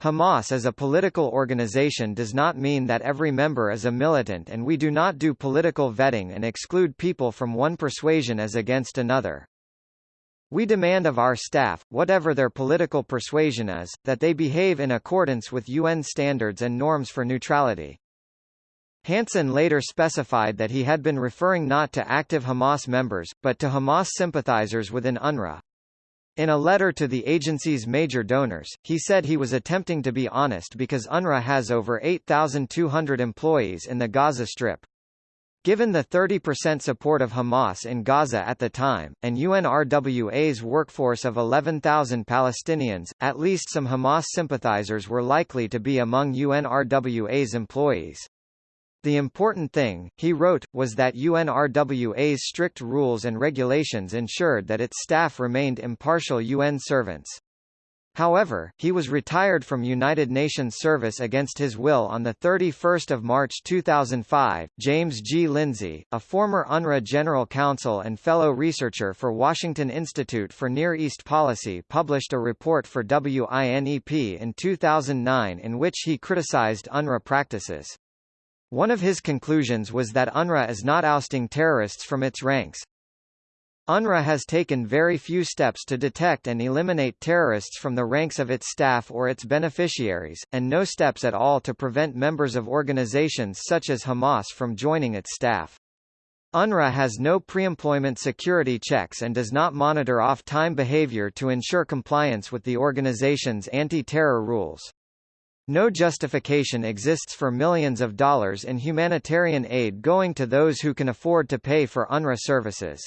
Hamas as a political organization does not mean that every member is a militant and we do not do political vetting and exclude people from one persuasion as against another. We demand of our staff, whatever their political persuasion is, that they behave in accordance with UN standards and norms for neutrality. Hansen later specified that he had been referring not to active Hamas members, but to Hamas sympathizers within UNRWA. In a letter to the agency's major donors, he said he was attempting to be honest because UNRWA has over 8,200 employees in the Gaza Strip. Given the 30% support of Hamas in Gaza at the time, and UNRWA's workforce of 11,000 Palestinians, at least some Hamas sympathizers were likely to be among UNRWA's employees. The important thing, he wrote, was that UNRWA's strict rules and regulations ensured that its staff remained impartial UN servants. However, he was retired from United Nations service against his will on 31 March 2005. James G. Lindsay, a former UNRWA General Counsel and fellow researcher for Washington Institute for Near East Policy published a report for WINEP in 2009 in which he criticized UNRWA practices. One of his conclusions was that UNRWA is not ousting terrorists from its ranks. UNRWA has taken very few steps to detect and eliminate terrorists from the ranks of its staff or its beneficiaries, and no steps at all to prevent members of organizations such as Hamas from joining its staff. UNRWA has no pre-employment security checks and does not monitor off-time behavior to ensure compliance with the organization's anti-terror rules. No justification exists for millions of dollars in humanitarian aid going to those who can afford to pay for UNRWA services.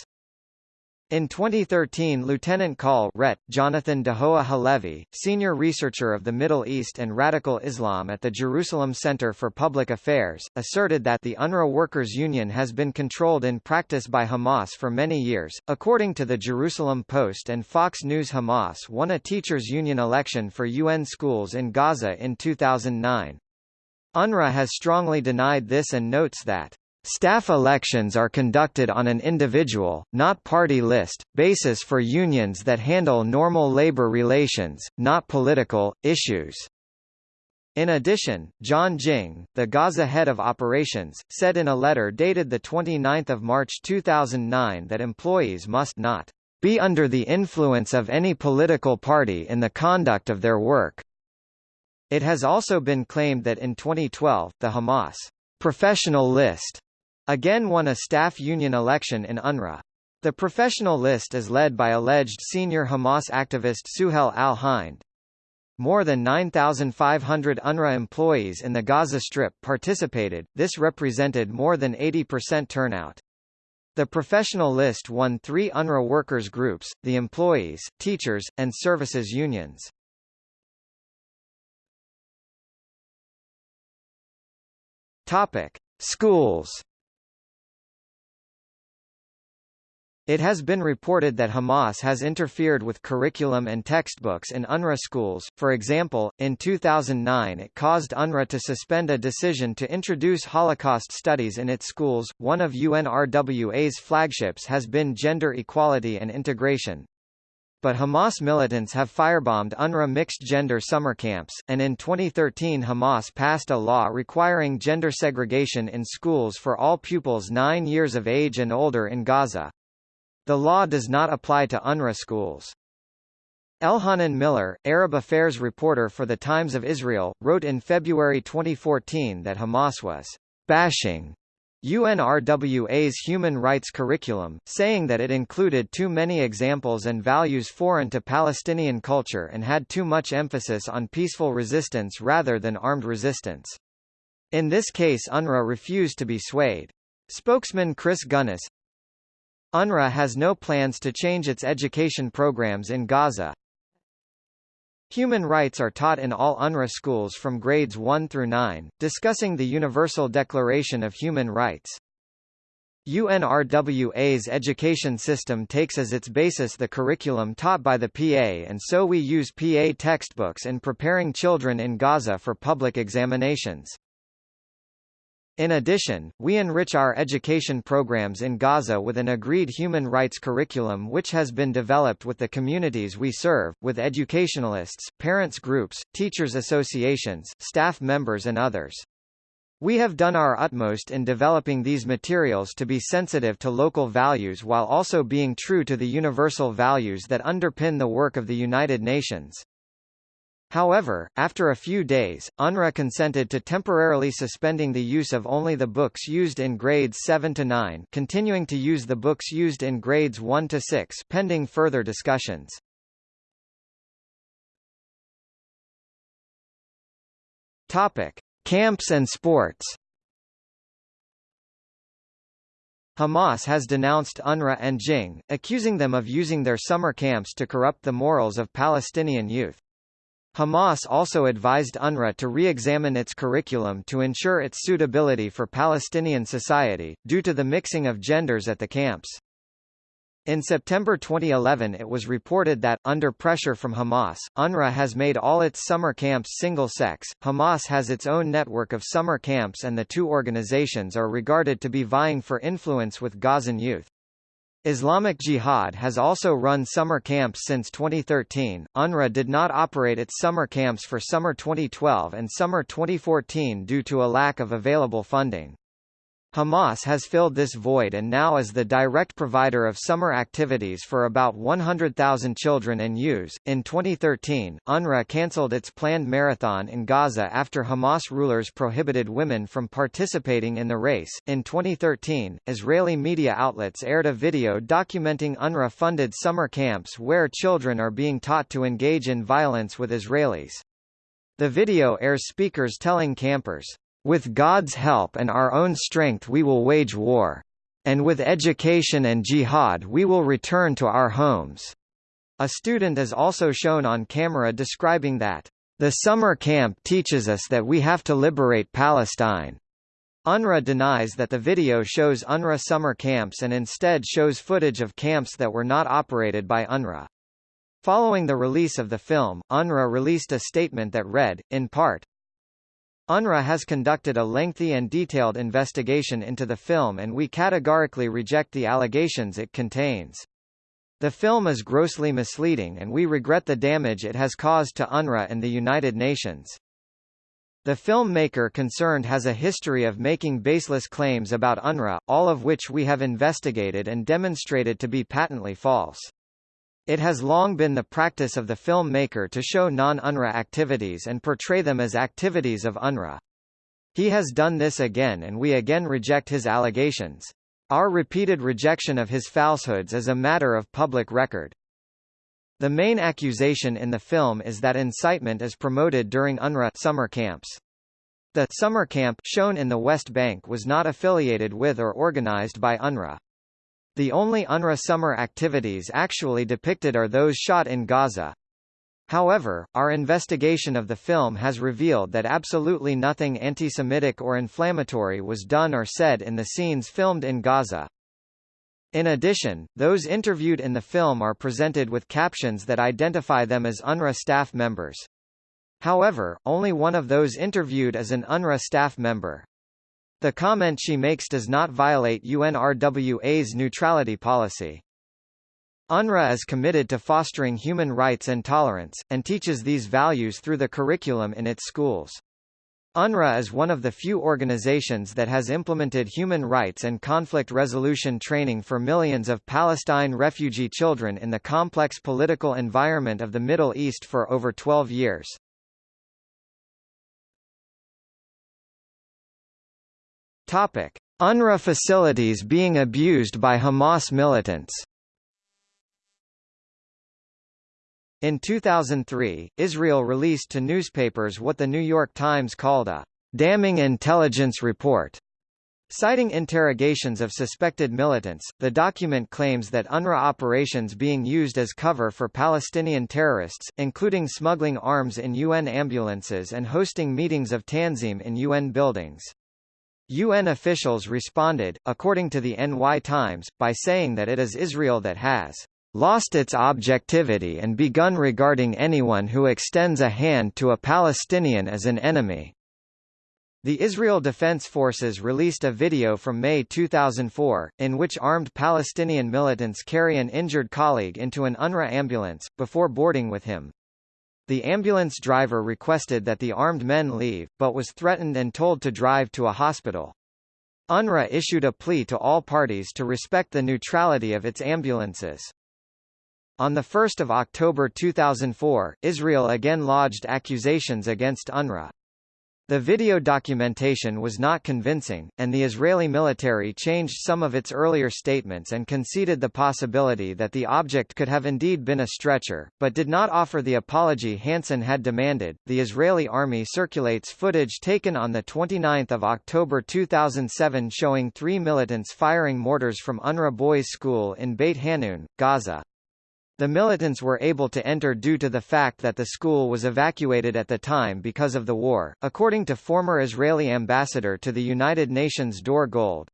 In 2013 Lieutenant Col Ret. Jonathan Dahoah Halevi, senior researcher of the Middle East and Radical Islam at the Jerusalem Center for Public Affairs, asserted that the UNRWA Workers' Union has been controlled in practice by Hamas for many years. According to the Jerusalem Post and Fox News Hamas won a teachers' union election for UN schools in Gaza in 2009. UNRWA has strongly denied this and notes that Staff elections are conducted on an individual, not party list, basis for unions that handle normal labor relations, not political, issues. In addition, John Ging, the Gaza head of operations, said in a letter dated 29 March 2009 that employees must not be under the influence of any political party in the conduct of their work. It has also been claimed that in 2012, the Hamas professional list Again won a staff union election in UNRWA. The professional list is led by alleged senior Hamas activist Suhail al-Hind. More than 9,500 UNRWA employees in the Gaza Strip participated, this represented more than 80% turnout. The professional list won three UNRWA workers groups, the employees, teachers, and services unions. Topic. Schools It has been reported that Hamas has interfered with curriculum and textbooks in UNRWA schools, for example, in 2009 it caused UNRWA to suspend a decision to introduce Holocaust studies in its schools. One of UNRWA's flagships has been gender equality and integration. But Hamas militants have firebombed UNRWA mixed-gender summer camps, and in 2013 Hamas passed a law requiring gender segregation in schools for all pupils 9 years of age and older in Gaza. The law does not apply to UNRWA schools. Elhanan Miller, Arab affairs reporter for The Times of Israel, wrote in February 2014 that Hamas was bashing UNRWA's human rights curriculum, saying that it included too many examples and values foreign to Palestinian culture and had too much emphasis on peaceful resistance rather than armed resistance. In this case UNRWA refused to be swayed. Spokesman Chris Gunness, UNRWA has no plans to change its education programs in Gaza. Human rights are taught in all UNRWA schools from grades 1 through 9, discussing the Universal Declaration of Human Rights. UNRWA's education system takes as its basis the curriculum taught by the PA and so we use PA textbooks in preparing children in Gaza for public examinations. In addition, we enrich our education programs in Gaza with an agreed human rights curriculum which has been developed with the communities we serve, with educationalists, parents groups, teachers associations, staff members and others. We have done our utmost in developing these materials to be sensitive to local values while also being true to the universal values that underpin the work of the United Nations. However, after a few days, UNRWA consented to temporarily suspending the use of only the books used in grades 7 to 9, continuing to use the books used in grades 1 to 6 pending further discussions. Topic: Camps and sports. Hamas has denounced UNRWA and Ging, accusing them of using their summer camps to corrupt the morals of Palestinian youth. Hamas also advised UNRWA to re-examine its curriculum to ensure its suitability for Palestinian society, due to the mixing of genders at the camps. In September 2011 it was reported that, under pressure from Hamas, UNRWA has made all its summer camps single-sex. Hamas has its own network of summer camps and the two organizations are regarded to be vying for influence with Gazan youth. Islamic Jihad has also run summer camps since 2013. UNRWA did not operate its summer camps for summer 2012 and summer 2014 due to a lack of available funding. Hamas has filled this void and now is the direct provider of summer activities for about 100,000 children and youths. In 2013, UNRWA cancelled its planned marathon in Gaza after Hamas rulers prohibited women from participating in the race. In 2013, Israeli media outlets aired a video documenting UNRWA funded summer camps where children are being taught to engage in violence with Israelis. The video airs speakers telling campers, with God's help and our own strength we will wage war. And with education and jihad we will return to our homes." A student is also shown on camera describing that, "...the summer camp teaches us that we have to liberate Palestine." UNRWA denies that the video shows UNRWA summer camps and instead shows footage of camps that were not operated by UNRWA. Following the release of the film, UNRWA released a statement that read, in part, UNRWA has conducted a lengthy and detailed investigation into the film and we categorically reject the allegations it contains. The film is grossly misleading and we regret the damage it has caused to UNRWA and the United Nations. The filmmaker concerned has a history of making baseless claims about UNRWA, all of which we have investigated and demonstrated to be patently false. It has long been the practice of the filmmaker to show non-UNRWA activities and portray them as activities of UNRWA. He has done this again and we again reject his allegations. Our repeated rejection of his falsehoods is a matter of public record. The main accusation in the film is that incitement is promoted during UNRWA summer camps. The summer camp shown in the West Bank was not affiliated with or organized by UNRWA. The only UNRWA summer activities actually depicted are those shot in Gaza. However, our investigation of the film has revealed that absolutely nothing anti-Semitic or inflammatory was done or said in the scenes filmed in Gaza. In addition, those interviewed in the film are presented with captions that identify them as UNRWA staff members. However, only one of those interviewed is an UNRWA staff member. The comment she makes does not violate UNRWA's neutrality policy. UNRWA is committed to fostering human rights and tolerance, and teaches these values through the curriculum in its schools. UNRWA is one of the few organizations that has implemented human rights and conflict resolution training for millions of Palestine refugee children in the complex political environment of the Middle East for over 12 years. Topic: UNRWA facilities being abused by Hamas militants. In 2003, Israel released to newspapers what the New York Times called a damning intelligence report. Citing interrogations of suspected militants, the document claims that UNRWA operations being used as cover for Palestinian terrorists, including smuggling arms in UN ambulances and hosting meetings of Tanzim in UN buildings. UN officials responded, according to the NY Times, by saying that it is Israel that has lost its objectivity and begun regarding anyone who extends a hand to a Palestinian as an enemy. The Israel Defense Forces released a video from May 2004, in which armed Palestinian militants carry an injured colleague into an UNRWA ambulance, before boarding with him. The ambulance driver requested that the armed men leave, but was threatened and told to drive to a hospital. UNRWA issued a plea to all parties to respect the neutrality of its ambulances. On 1 October 2004, Israel again lodged accusations against UNRWA. The video documentation was not convincing, and the Israeli military changed some of its earlier statements and conceded the possibility that the object could have indeed been a stretcher, but did not offer the apology Hansen had demanded. The Israeli army circulates footage taken on the 29th of October 2007 showing three militants firing mortars from UNRWA Boys School in Beit Hanun, Gaza. The militants were able to enter due to the fact that the school was evacuated at the time because of the war, according to former Israeli ambassador to the United Nations Dore Gold.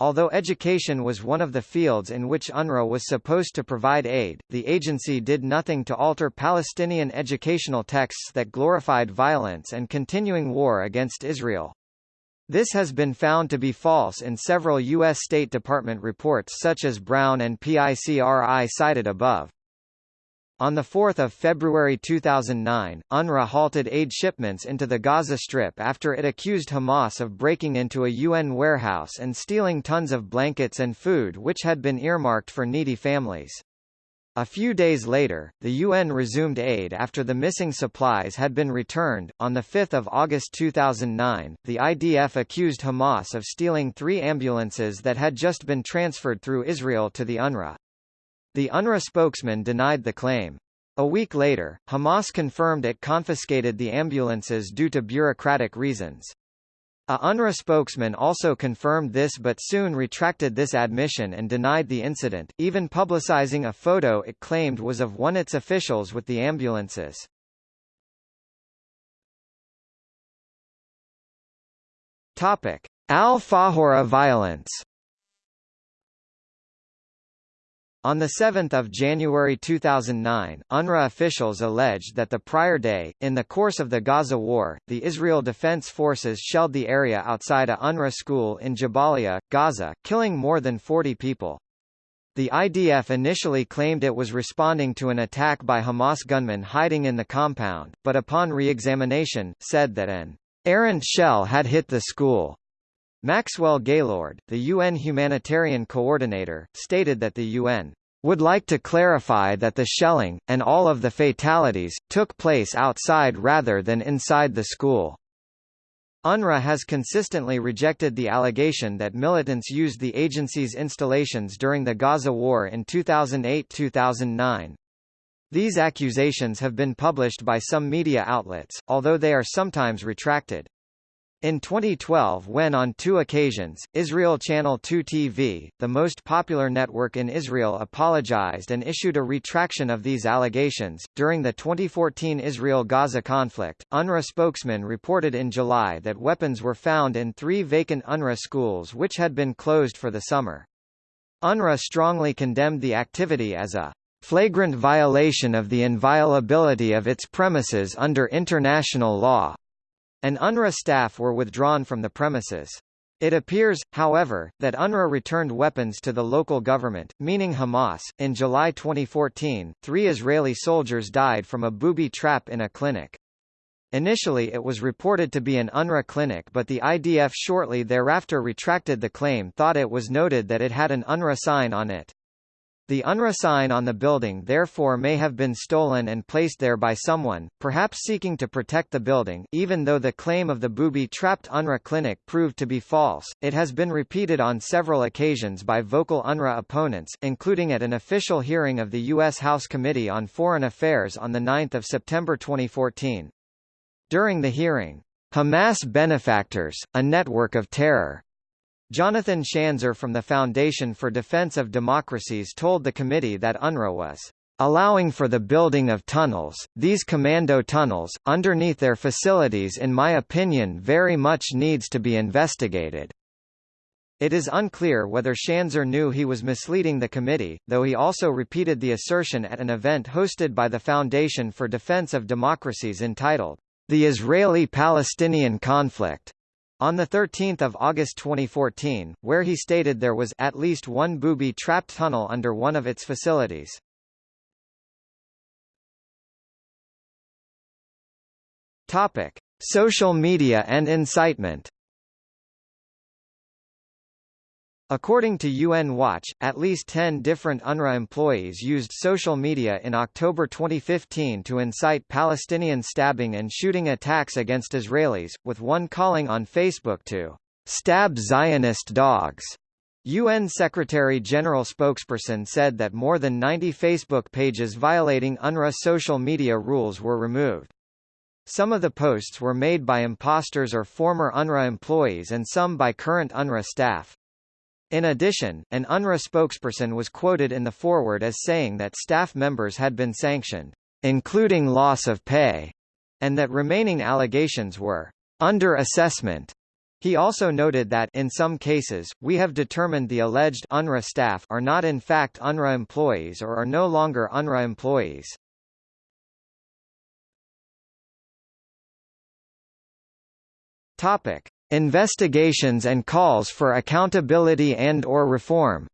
Although education was one of the fields in which UNRWA was supposed to provide aid, the agency did nothing to alter Palestinian educational texts that glorified violence and continuing war against Israel. This has been found to be false in several U.S. State Department reports such as Brown and PICRI cited above. On 4 February 2009, UNRWA halted aid shipments into the Gaza Strip after it accused Hamas of breaking into a UN warehouse and stealing tons of blankets and food which had been earmarked for needy families. A few days later, the UN resumed aid after the missing supplies had been returned. On 5 August 2009, the IDF accused Hamas of stealing three ambulances that had just been transferred through Israel to the UNRWA. The UNRWA spokesman denied the claim. A week later, Hamas confirmed it confiscated the ambulances due to bureaucratic reasons. A UNRWA spokesman also confirmed this but soon retracted this admission and denied the incident, even publicizing a photo it claimed was of one of its officials with the ambulances. Al-Fakhura violence On 7 January 2009, UNRWA officials alleged that the prior day, in the course of the Gaza War, the Israel Defense Forces shelled the area outside a UNRWA school in Jabalia, Gaza, killing more than 40 people. The IDF initially claimed it was responding to an attack by Hamas gunmen hiding in the compound, but upon re-examination, said that an errant shell had hit the school. Maxwell Gaylard, the UN humanitarian coordinator, stated that the UN would like to clarify that the shelling, and all of the fatalities, took place outside rather than inside the school. UNRWA has consistently rejected the allegation that militants used the agency's installations during the Gaza War in 2008–2009. These accusations have been published by some media outlets, although they are sometimes retracted. In 2012 when on two occasions, Israel Channel 2 TV, the most popular network in Israel apologized and issued a retraction of these allegations. During the 2014 Israel-Gaza conflict, UNRWA spokesman reported in July that weapons were found in three vacant UNRWA schools which had been closed for the summer. UNRWA strongly condemned the activity as a flagrant violation of the inviolability of its premises under international law and UNRWA staff were withdrawn from the premises. It appears, however, that UNRWA returned weapons to the local government, meaning Hamas. In July 2014, three Israeli soldiers died from a booby trap in a clinic. Initially it was reported to be an UNRWA clinic but the IDF shortly thereafter retracted the claim thought it was noted that it had an UNRWA sign on it. The UNRWA sign on the building therefore may have been stolen and placed there by someone, perhaps seeking to protect the building. Even though the claim of the booby-trapped UNRWA clinic proved to be false, it has been repeated on several occasions by vocal UNRWA opponents, including at an official hearing of the U.S. House Committee on Foreign Affairs on 9 September 2014. During the hearing, Hamas benefactors, a network of terror, Jonathan Schanzer from the Foundation for Defense of Democracies told the committee that UNRWA was allowing for the building of tunnels, these commando tunnels, underneath their facilities in my opinion very much needs to be investigated. It is unclear whether Schanzer knew he was misleading the committee, though he also repeated the assertion at an event hosted by the Foundation for Defense of Democracies entitled, The Israeli-Palestinian Conflict on 13 August 2014, where he stated there was at least one booby-trapped tunnel under one of its facilities. Topic: Social media and incitement. According to UN Watch, at least 10 different UNRWA employees used social media in October 2015 to incite Palestinian stabbing and shooting attacks against Israelis, with one calling on Facebook to stab Zionist dogs. UN Secretary-General spokesperson said that more than 90 Facebook pages violating UNRWA social media rules were removed. Some of the posts were made by imposters or former UNRWA employees and some by current UNRWA staff. In addition, an UNRWA spokesperson was quoted in the foreword as saying that staff members had been sanctioned, including loss of pay, and that remaining allegations were under assessment. He also noted that in some cases, we have determined the alleged UNRWA staff are not in fact UNRWA employees or are no longer UNRWA employees. Topic: Investigations and calls for accountability and or reform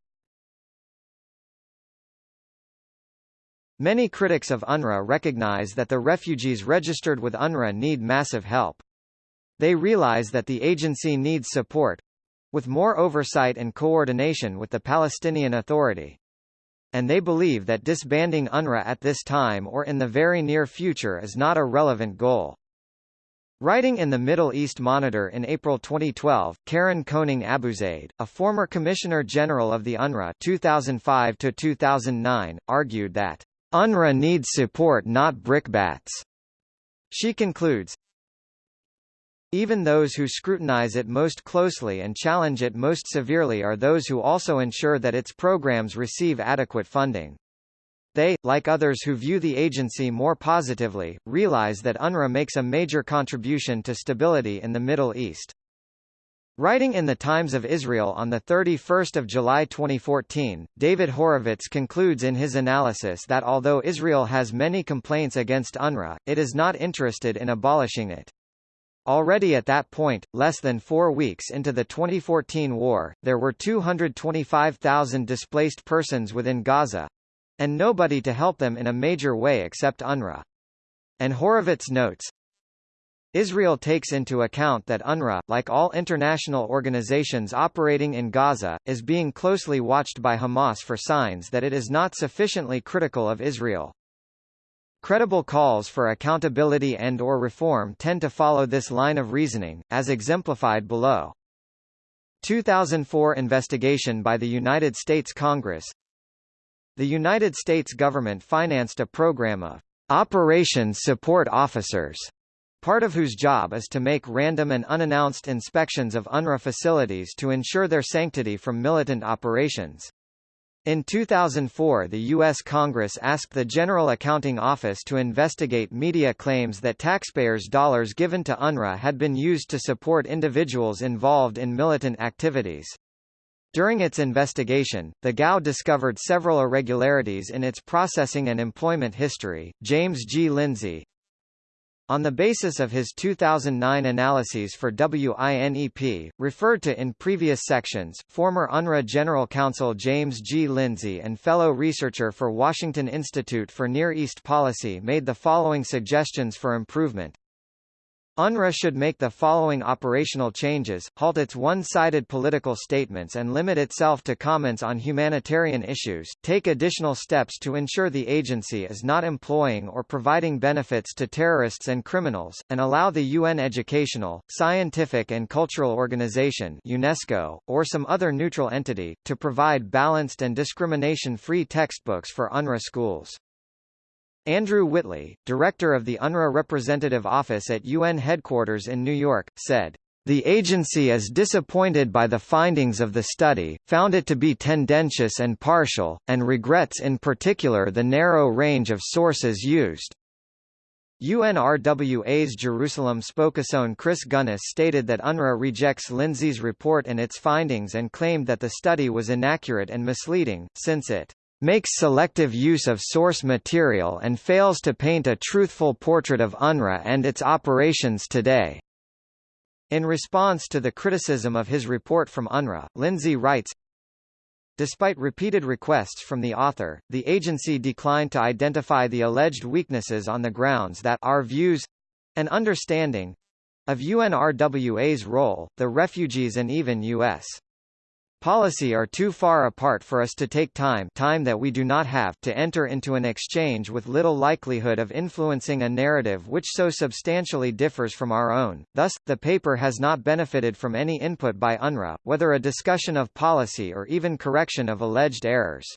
Many critics of UNRWA recognize that the refugees registered with UNRWA need massive help. They realize that the agency needs support with more oversight and coordination with the Palestinian Authority. And they believe that disbanding UNRWA at this time or in the very near future is not a relevant goal. Writing in the Middle East Monitor in April 2012, Karen Koning AbuZayd, a former Commissioner General of the UNRWA 2005-2009, argued that, UNRWA needs support not brickbats. She concludes, even those who scrutinize it most closely and challenge it most severely are those who also ensure that its programs receive adequate funding. They, like others who view the agency more positively, realize that UNRWA makes a major contribution to stability in the Middle East. Writing in the Times of Israel on 31 July 2014, David Horovitz concludes in his analysis that although Israel has many complaints against UNRWA, it is not interested in abolishing it. Already at that point, less than four weeks into the 2014 war, there were 225,000 displaced persons within Gaza, and nobody to help them in a major way except UNRWA. And Horovitz notes, Israel takes into account that UNRWA, like all international organizations operating in Gaza, is being closely watched by Hamas for signs that it is not sufficiently critical of Israel. Credible calls for accountability and or reform tend to follow this line of reasoning, as exemplified below. 2004 investigation by the United States Congress the United States government financed a program of Operations Support Officers, part of whose job is to make random and unannounced inspections of UNRWA facilities to ensure their sanctity from militant operations. In 2004 the U.S. Congress asked the General Accounting Office to investigate media claims that taxpayers' dollars given to UNRWA had been used to support individuals involved in militant activities. During its investigation, the GAO discovered several irregularities in its processing and employment history. James G. Lindsay, on the basis of his 2009 analyses for WINEP, referred to in previous sections, former UNRWA General Counsel James G. Lindsay and fellow researcher for Washington Institute for Near East Policy made the following suggestions for improvement. UNRWA should make the following operational changes, halt its one-sided political statements and limit itself to comments on humanitarian issues, take additional steps to ensure the agency is not employing or providing benefits to terrorists and criminals, and allow the UN Educational, Scientific and Cultural Organization UNESCO, or some other neutral entity, to provide balanced and discrimination-free textbooks for UNRWA schools. Andrew Whitley, director of the UNRWA Representative Office at UN headquarters in New York, said, the agency is disappointed by the findings of the study, found it to be tendentious and partial, and regrets in particular the narrow range of sources used. UNRWA's Jerusalem spokesperson Chris Gunness stated that UNRWA rejects Lindsay's report and its findings and claimed that the study was inaccurate and misleading, since it makes selective use of source material and fails to paint a truthful portrait of UNRWA and its operations today. In response to the criticism of his report from UNRWA, Lindsay writes, Despite repeated requests from the author, the agency declined to identify the alleged weaknesses on the grounds that our views—and understanding—of UNRWA's role, the refugees and even U.S. policy are too far apart for us to take time time that we do not have to enter into an exchange with little likelihood of influencing a narrative which so substantially differs from our own. Thus, the paper has not benefited from any input by UNRWA, whether a discussion of policy or even correction of alleged errors.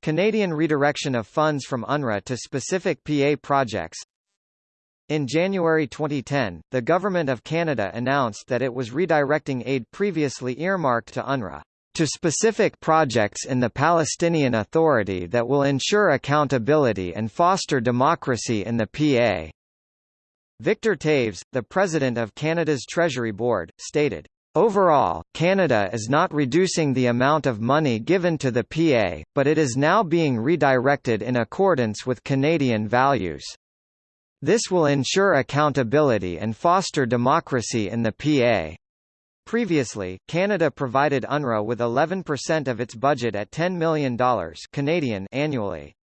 Canadian redirection of funds from UNRWA to specific PA projects in January 2010, the Government of Canada announced that it was redirecting aid previously earmarked to UNRWA to specific projects in the Palestinian Authority that will ensure accountability and foster democracy in the PA. Victor Toews, the President of Canada's Treasury Board, stated, Overall, Canada is not reducing the amount of money given to the PA, but it is now being redirected in accordance with Canadian values. This will ensure accountability and foster democracy in the PA. Previously, Canada provided UNRWA with 11% of its budget at $10 million Canadian annually.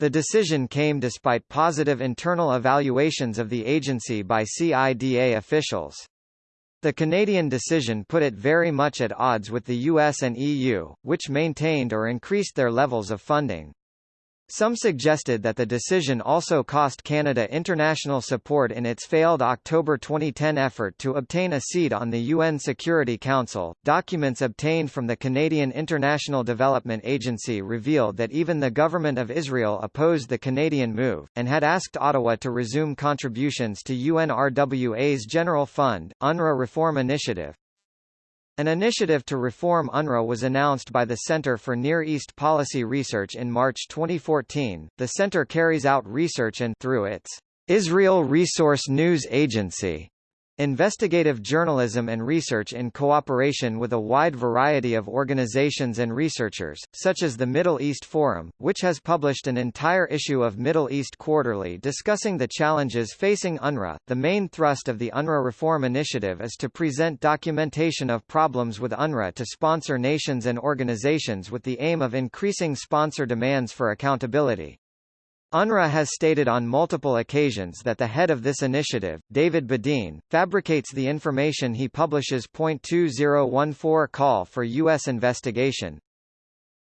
The decision came despite positive internal evaluations of the agency by CIDA officials. The Canadian decision put it very much at odds with the US and EU, which maintained or increased their levels of funding. Some suggested that the decision also cost Canada international support in its failed October 2010 effort to obtain a seat on the UN Security Council. Documents obtained from the Canadian International Development Agency revealed that even the government of Israel opposed the Canadian move, and had asked Ottawa to resume contributions to UNRWA's General Fund, UNRWA Reform Initiative, an initiative to reform UNRWA was announced by the Center for Near East Policy Research in March 2014. The center carries out research and through its Israel Resource News Agency Investigative journalism and research in cooperation with a wide variety of organizations and researchers, such as the Middle East Forum, which has published an entire issue of Middle East Quarterly discussing the challenges facing UNRWA. The main thrust of the UNRWA Reform Initiative is to present documentation of problems with UNRWA to sponsor nations and organizations with the aim of increasing sponsor demands for accountability. UNRWA has stated on multiple occasions that the head of this initiative, David Bedein, fabricates the information he publishes. 2014 call for U.S. investigation.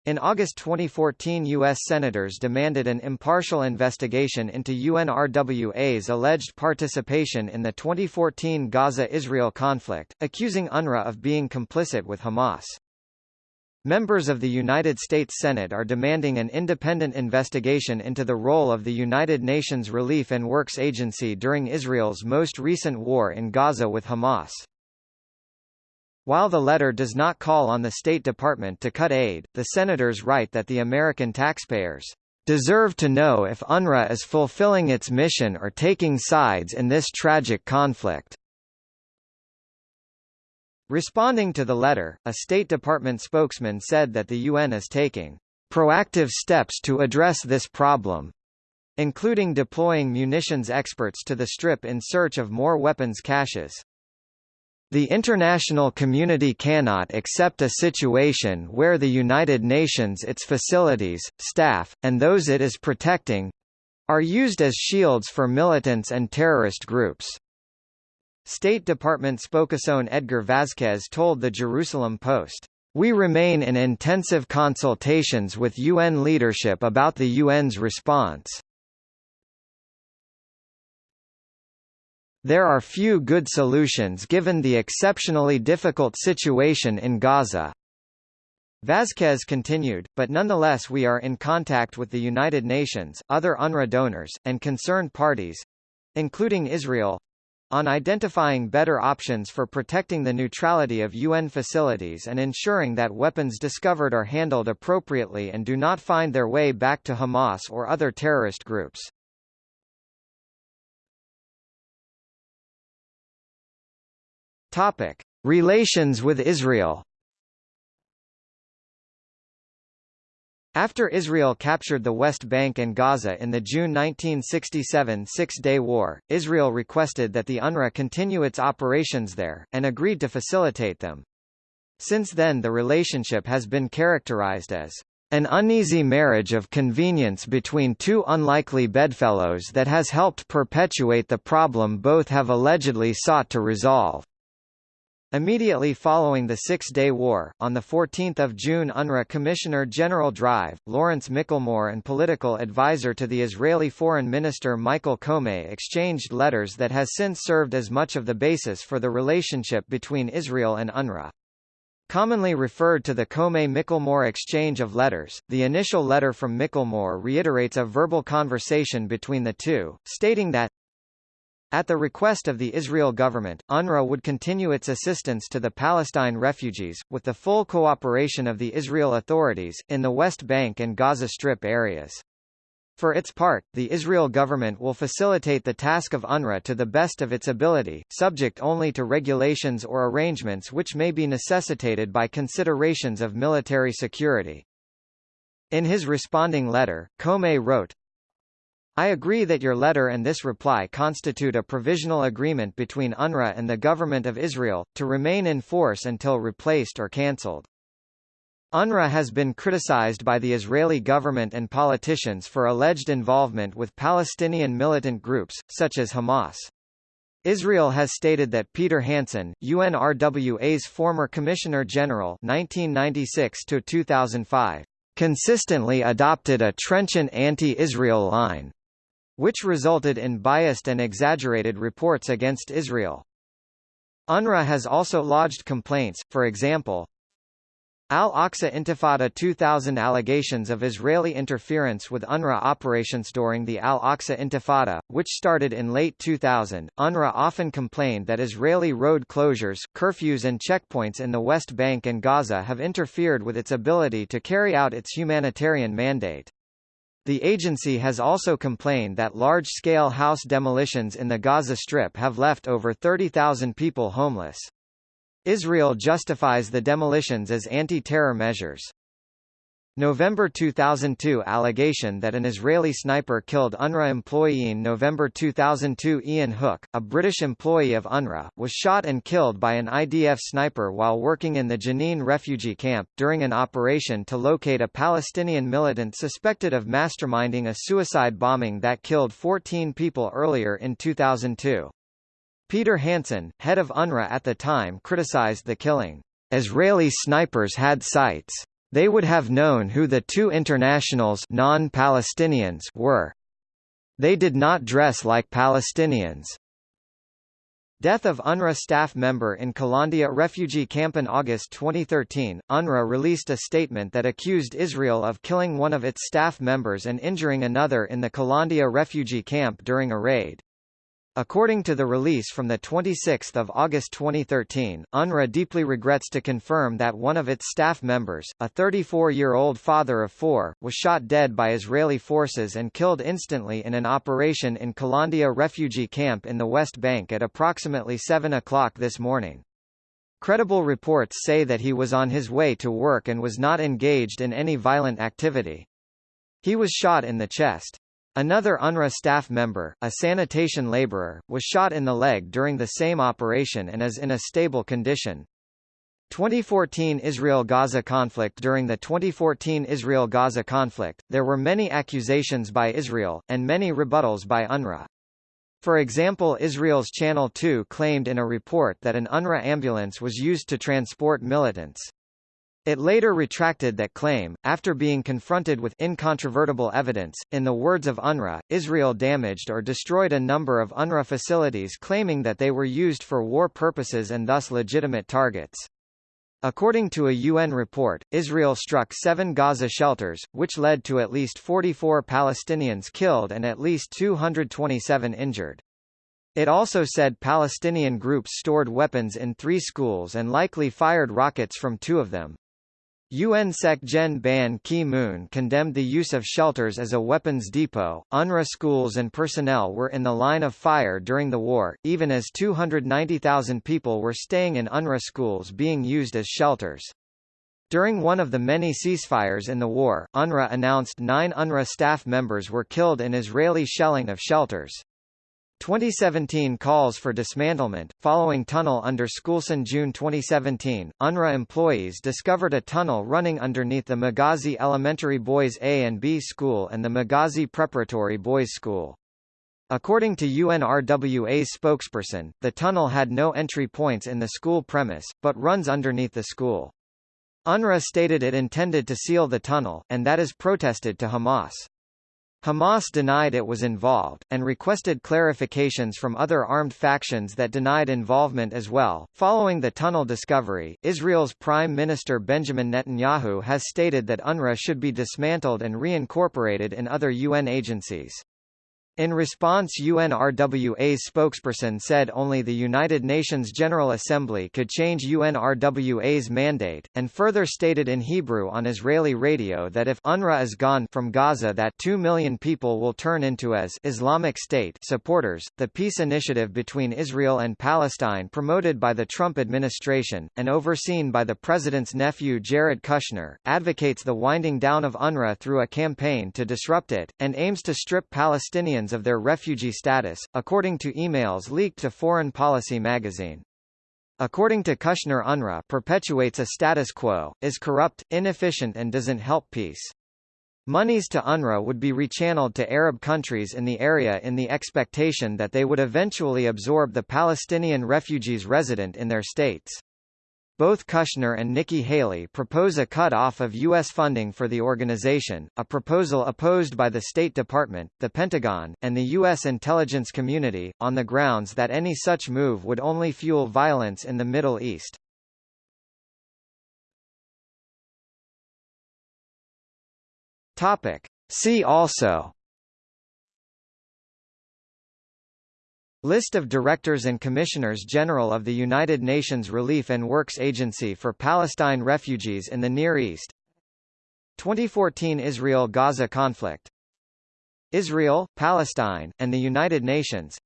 In August 2014 U.S. Senators demanded an impartial investigation into UNRWA's alleged participation in the 2014 Gaza-Israel conflict, accusing UNRWA of being complicit with Hamas. Members of the United States Senate are demanding an independent investigation into the role of the United Nations Relief and Works Agency during Israel's most recent war in Gaza with Hamas. While the letter does not call on the State Department to cut aid, the senators write that the American taxpayers deserve to know if UNRWA is fulfilling its mission or taking sides in this tragic conflict. Responding to the letter, a State Department spokesman said that the UN is taking proactive steps to address this problem, including deploying munitions experts to the Strip in search of more weapons caches. The international community cannot accept a situation where the United Nations its facilities, staff, and those it is protecting are used as shields for militants and terrorist groups. State Department spokesman Edgar Vasquez told the Jerusalem Post, "We remain in intensive consultations with UN leadership about the UN's response. There are few good solutions given the exceptionally difficult situation in Gaza." Vasquez continued, but nonetheless we are in contact with the United Nations, other UNRWA donors, and concerned parties—including Israel, on identifying better options for protecting the neutrality of UN facilities and ensuring that weapons discovered are handled appropriately and do not find their way back to Hamas or other terrorist groups. Topic: Relations with Israel After Israel captured the West Bank and Gaza in the June 1967 Six-Day War, Israel requested that the UNRWA continue its operations there, and agreed to facilitate them. Since then the relationship has been characterized as an uneasy marriage of convenience between two unlikely bedfellows that has helped perpetuate the problem both have allegedly sought to resolve. Immediately following the Six-Day War, on 14 June UNRWA Commissioner General Drive, Laurence Michelmore and political advisor to the Israeli Foreign Minister Michael Comay exchanged letters that has since served as much of the basis for the relationship between Israel and UNRWA. Commonly referred to the Comay-Michelmore exchange of letters, the initial letter from Michelmore reiterates a verbal conversation between the two, stating that at the request of the Israel government, UNRWA would continue its assistance to the Palestine refugees, with the full cooperation of the Israel authorities, in the West Bank and Gaza Strip areas. For its part, the Israel government will facilitate the task of UNRWA to the best of its ability, subject only to regulations or arrangements which may be necessitated by considerations of military security. In his responding letter, Comay wrote, I agree that your letter and this reply constitute a provisional agreement between UNRWA and the Government of Israel, to remain in force until replaced or cancelled. UNRWA has been criticized by the Israeli government and politicians for alleged involvement with Palestinian militant groups, such as Hamas. Israel has stated that Peter Hansen, UNRWA's former Commissioner General 1996 consistently adopted a trenchant anti-Israel line which resulted in biased and exaggerated reports against Israel. UNRWA has also lodged complaints, for example, Al-Aqsa Intifada 2000 allegations of Israeli interference with UNRWA operations during the Al-Aqsa Intifada, which started in late 2000. UNRWA often complained that Israeli road closures, curfews and checkpoints in the West Bank and Gaza have interfered with its ability to carry out its humanitarian mandate. The agency has also complained that large-scale house demolitions in the Gaza Strip have left over 30,000 people homeless. Israel justifies the demolitions as anti-terror measures. November 2002 allegation that an Israeli sniper killed UNRWA employee in November 2002 Iain Hook, a British employee of UNRWA, was shot and killed by an IDF sniper while working in the Jenin refugee camp, during an operation to locate a Palestinian militant suspected of masterminding a suicide bombing that killed 14 people earlier in 2002. Peter Hansen, head of UNRWA at the time criticized the killing. Israeli snipers had sights they would have known who the two internationals non-Palestinians were. They did not dress like Palestinians. Death of UNRWA staff member in Kalandia refugee camp in August 2013, UNRWA released a statement that accused Israel of killing one of its staff members and injuring another in the Kalandia refugee camp during a raid. According to the release from 26 August 2013, UNRWA deeply regrets to confirm that one of its staff members, a 34-year-old father of four, was shot dead by Israeli forces and killed instantly in an operation in Kalandia refugee camp in the West Bank at approximately 7 o'clock this morning. Credible reports say that he was on his way to work and was not engaged in any violent activity. He was shot in the chest. Another UNRWA staff member, a sanitation laborer, was shot in the leg during the same operation and is in a stable condition. 2014 Israel-Gaza conflict During the 2014 Israel-Gaza conflict, there were many accusations by Israel, and many rebuttals by UNRWA. For example Israel's Channel 2 claimed in a report that an UNRWA ambulance was used to transport militants. It later retracted that claim, after being confronted with incontrovertible evidence. In the words of UNRWA, Israel damaged or destroyed a number of UNRWA facilities claiming that they were used for war purposes and thus legitimate targets. According to a UN report, Israel struck seven Gaza shelters, which led to at least 44 Palestinians killed and at least 227 injured. It also said Palestinian groups stored weapons in three schools and likely fired rockets from two of them. UN Sec Gen Ban Ki-moon condemned the use of shelters as a weapons depot. UNRWA schools and personnel were in the line of fire during the war, even as 290,000 people were staying in UNRWA schools being used as shelters. During one of the many ceasefires in the war, UNRWA announced nine UNRWA staff members were killed in Israeli shelling of shelters. 2017 calls for dismantlement. Following tunnel under Schoolson June 2017, UNRWA employees discovered a tunnel running underneath the Maghazi Elementary Boys A and B School and the Maghazi Preparatory Boys School. According to UNRWA's spokesperson, the tunnel had no entry points in the school premise, but runs underneath the school. UNRWA stated it intended to seal the tunnel, and that is protested to Hamas. Hamas denied it was involved, and requested clarifications from other armed factions that denied involvement as well. Following the tunnel discovery, Israel's Prime Minister Benjamin Netanyahu has stated that UNRWA should be dismantled and reincorporated in other UN agencies. In response UNRWA's spokesperson said only the United Nations General Assembly could change UNRWA's mandate, and further stated in Hebrew on Israeli radio that if UNRWA is gone from Gaza that 2 million people will turn into as Islamic State supporters. The peace initiative between Israel and Palestine promoted by the Trump administration, and overseen by the president's nephew Jared Kushner, advocates the winding down of UNRWA through a campaign to disrupt it, and aims to strip Palestinians of their refugee status, according to emails leaked to Foreign Policy magazine. According to Kushner UNRWA perpetuates a status quo, is corrupt, inefficient and doesn't help peace. Monies to UNRWA would be rechanneled to Arab countries in the area in the expectation that they would eventually absorb the Palestinian refugees resident in their states. Both Kushner and Nikki Haley propose a cut-off of U.S. funding for the organization, a proposal opposed by the State Department, the Pentagon, and the U.S. intelligence community, on the grounds that any such move would only fuel violence in the Middle East. Topic. See also List of Directors and Commissioners General of the United Nations Relief and Works Agency for Palestine Refugees in the Near East. 2014 Israel-Gaza conflict. Israel, Palestine, and the United Nations.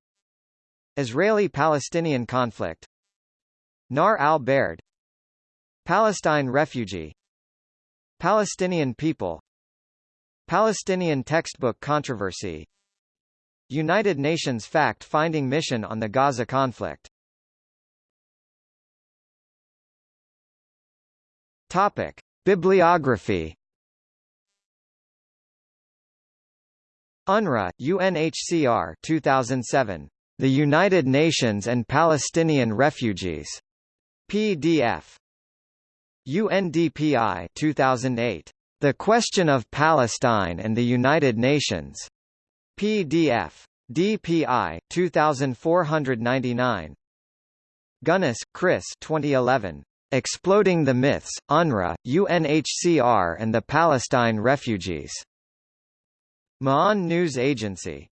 Israeli-Palestinian conflict. Nahr el-Bared. Palestine refugee. Palestinian people. Palestinian textbook controversy United Nations fact-finding mission on the Gaza conflict Topic. Bibliography UNRWA, UNHCR 2007. The United Nations and Palestinian Refugees. PDF. UNDPI 2008. The Question of Palestine and the United Nations. PDF. DPI 2499. Gunness, Chris 2011. Exploding the Myths, UNRWA, UNHCR and the Palestine Refugees. Ma'an News Agency